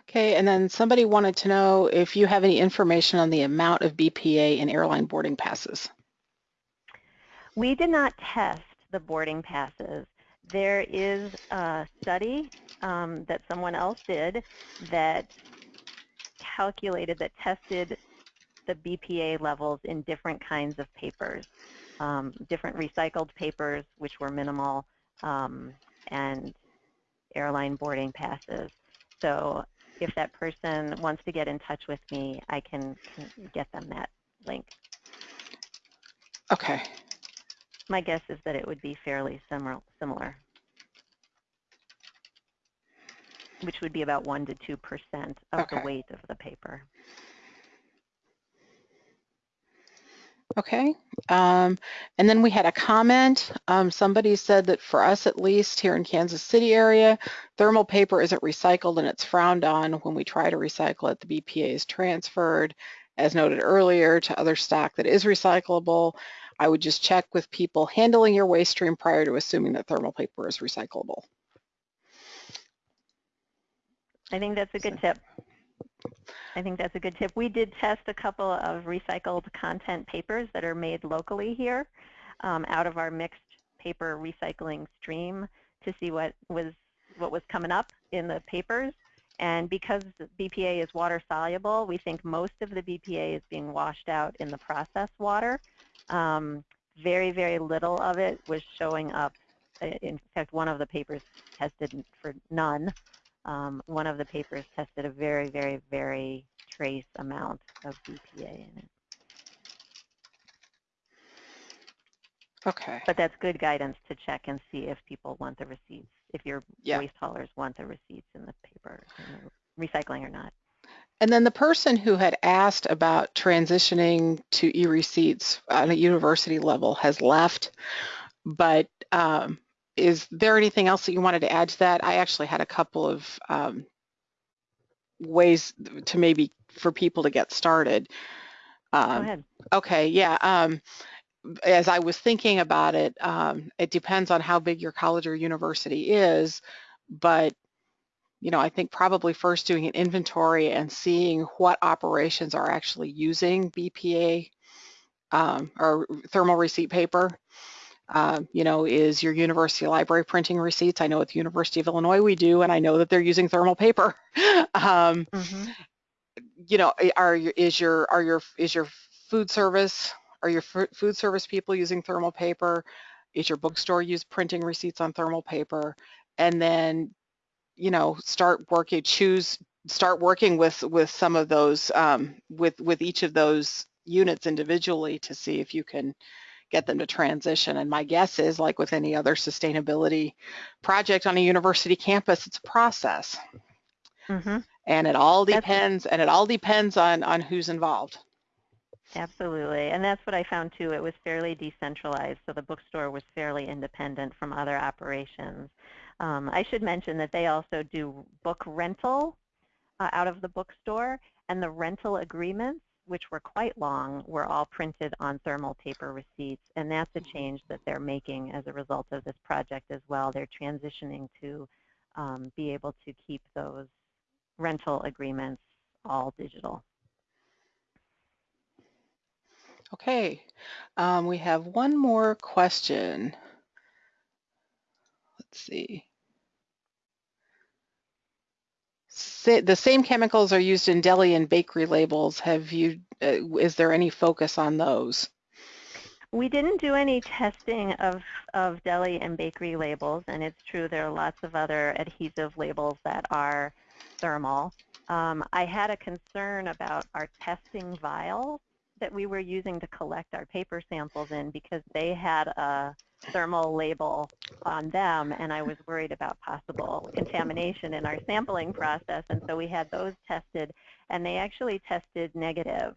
Okay, and then somebody wanted to know if you have any information on the amount of BPA in airline boarding passes. We did not test the boarding passes. There is a study um, that someone else did that calculated, that tested the BPA levels in different kinds of papers, um, different recycled papers, which were minimal, um, and airline boarding passes. So if that person wants to get in touch with me, I can, can get them that link. Okay, My guess is that it would be fairly similar, similar, which would be about 1 to 2% of Okay. the weight of the paper. Okay. Um, and then we had a comment. Um, somebody said that for us at least here in Kansas City area, thermal paper isn't recycled and it's frowned on when we try to recycle it. The BPA is transferred, as noted earlier, to other stock that is recyclable. I would just check with people handling your waste stream prior to assuming that thermal paper is recyclable. I think that's a good tip. I think that's a good tip. We did test a couple of recycled content papers that are made locally here um, out of our mixed paper recycling stream to see what was what was coming up in the papers. And because BPA is water soluble, we think most of the BPA is being washed out in the process water. Um, very, very little of it was showing up. Uh, In fact, one of the papers tested for none um, one of the papers tested a very, very, very trace amount of BPA in it. Okay. But that's good guidance to check and see if people want the receipts, if your Yeah. waste haulers want the receipts in the paper, in the recycling or not. And then the person who had asked about transitioning to e-receipts on a university level has left, but um, is there anything else that you wanted to add to that? I actually had a couple of um, ways to maybe for people to get started. Go Um, ahead. Okay, yeah. Um, as I was thinking about it, um, it depends on how big your college or university is, but you know, I think probably first doing an inventory and seeing what operations are actually using BPA um, or thermal receipt paper. Um, you know, is your university library printing receipts? I know at the University of Illinois we do, and I know that they're using thermal paper. [laughs] um, Mhm. you know, are your- is your are your is your food service are your fu- food service people using thermal paper? Is your bookstore use printing receipts on thermal paper? And then, you know, start working choose start working with with some of those um, with with each of those units individually to see if you can get them to transition. And my guess is like with any other sustainability project on a university campus, it's a process Mhm. and it all That's- depends and it all depends on on who's involved Absolutely. And that's what I found too. It was fairly decentralized. So the bookstore was fairly independent from other operations. Um, I should mention that they also do book rental uh, out of the bookstore and the rental agreements, which were quite long, were all printed on thermal paper receipts. And that's a change that they're making as a result of this project as well. They're transitioning to um, be able to keep those rental agreements all digital. okay um, we have one more question let's see The same chemicals are used in deli and bakery labels have you uh, is there any focus on those We didn't do any testing of, of deli and bakery labels, and it's true there are lots of other adhesive labels that are thermal. Um, I had a concern about our testing vials that we were using to collect our paper samples in because they had a thermal label on them, and I was worried about possible contamination in our sampling process, and so we had those tested, and they actually tested negative.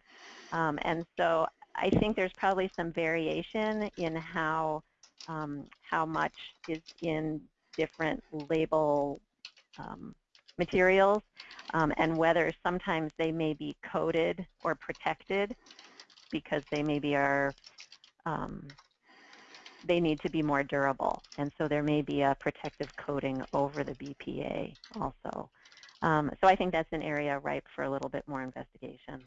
Um, and so I think there's probably some variation in how um, how much is in different label um, materials um, and whether sometimes they may be coated or protected because they maybe are um, they need to be more durable. And so there may be a protective coating over the BPA also. Um, so I think that's an area ripe for a little bit more investigation.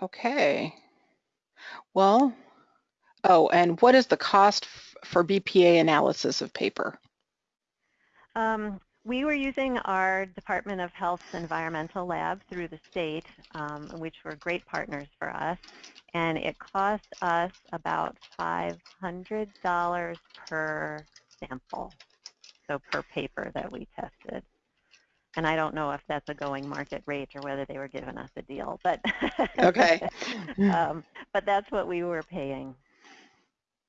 Okay. Well, oh, and what is the cost f- for BPA analysis of paper? Um, we were using our Department of Health's environmental lab through the state, um, which were great partners for us, and it cost us about $500 per sample, so per paper that we tested. And I don't know if that's a going market rate or whether they were giving us a deal, but [laughs] Okay. um, but that's what we were paying.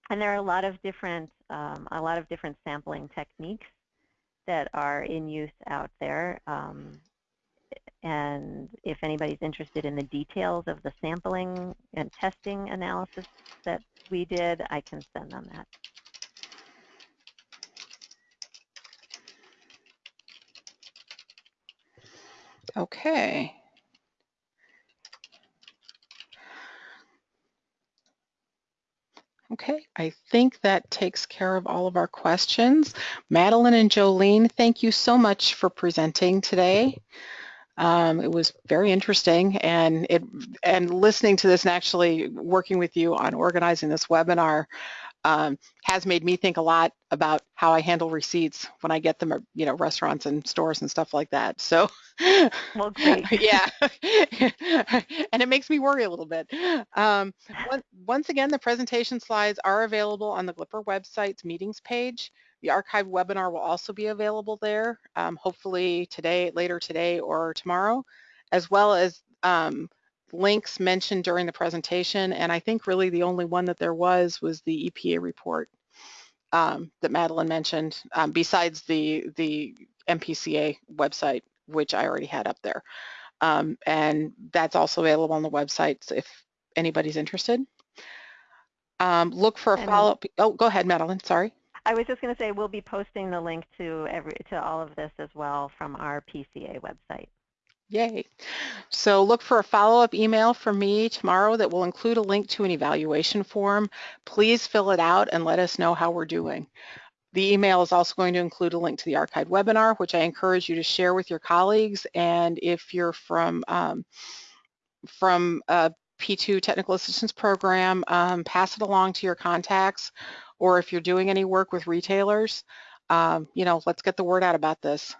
And there are a lot of different um, a lot of different sampling techniques that are in use out there. Um, and if anybody's interested in the details of the sampling and testing analysis that we did, I can send them that. Okay. Okay, I think that takes care of all of our questions. Madeline and Jolene, thank you so much for presenting today. Um, it was very interesting and it and listening to this and actually working with you on organizing this webinar um, has made me think a lot about how I handle receipts when I get them at you know restaurants and stores and stuff like that. So Well, great. [laughs] yeah, [laughs] and it makes me worry a little bit. Um, on- once again, the presentation slides are available on the Glipper website's meetings page. The archived webinar will also be available there, um, hopefully today, later today or tomorrow, as well as um, links mentioned during the presentation. And I think really the only one that there was was the EPA report um, that Madeline mentioned, um, besides the, the MPCA website, which I already had up there. Um, and that's also available on the website if anybody's interested. Um, look for a follow-up. Oh, go ahead, Madeline. Sorry. I was just going to say we'll be posting the link to every to all of this as well from our PCA website. Yay. So look for a follow-up email from me tomorrow that will include a link to an evaluation form. Please fill it out and let us know how we're doing. The email is also going to include a link to the archived webinar, which I encourage you to share with your colleagues. And if you're from um, from a P2 Technical Assistance Program, um, pass it along to your contacts. Or if you're doing any work with retailers, um, you know, let's get the word out about this.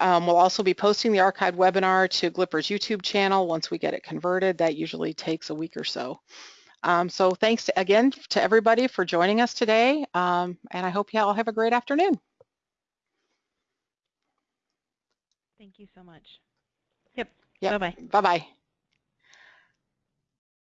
Um, we'll also be posting the archived webinar to Glipper's YouTube channel once we get it converted. That usually takes a week or so. Um, so thanks to, again to everybody for joining us today, um, and I hope you all have a great afternoon. Thank you so much. Yep. Yep. Bye-bye. Bye-bye.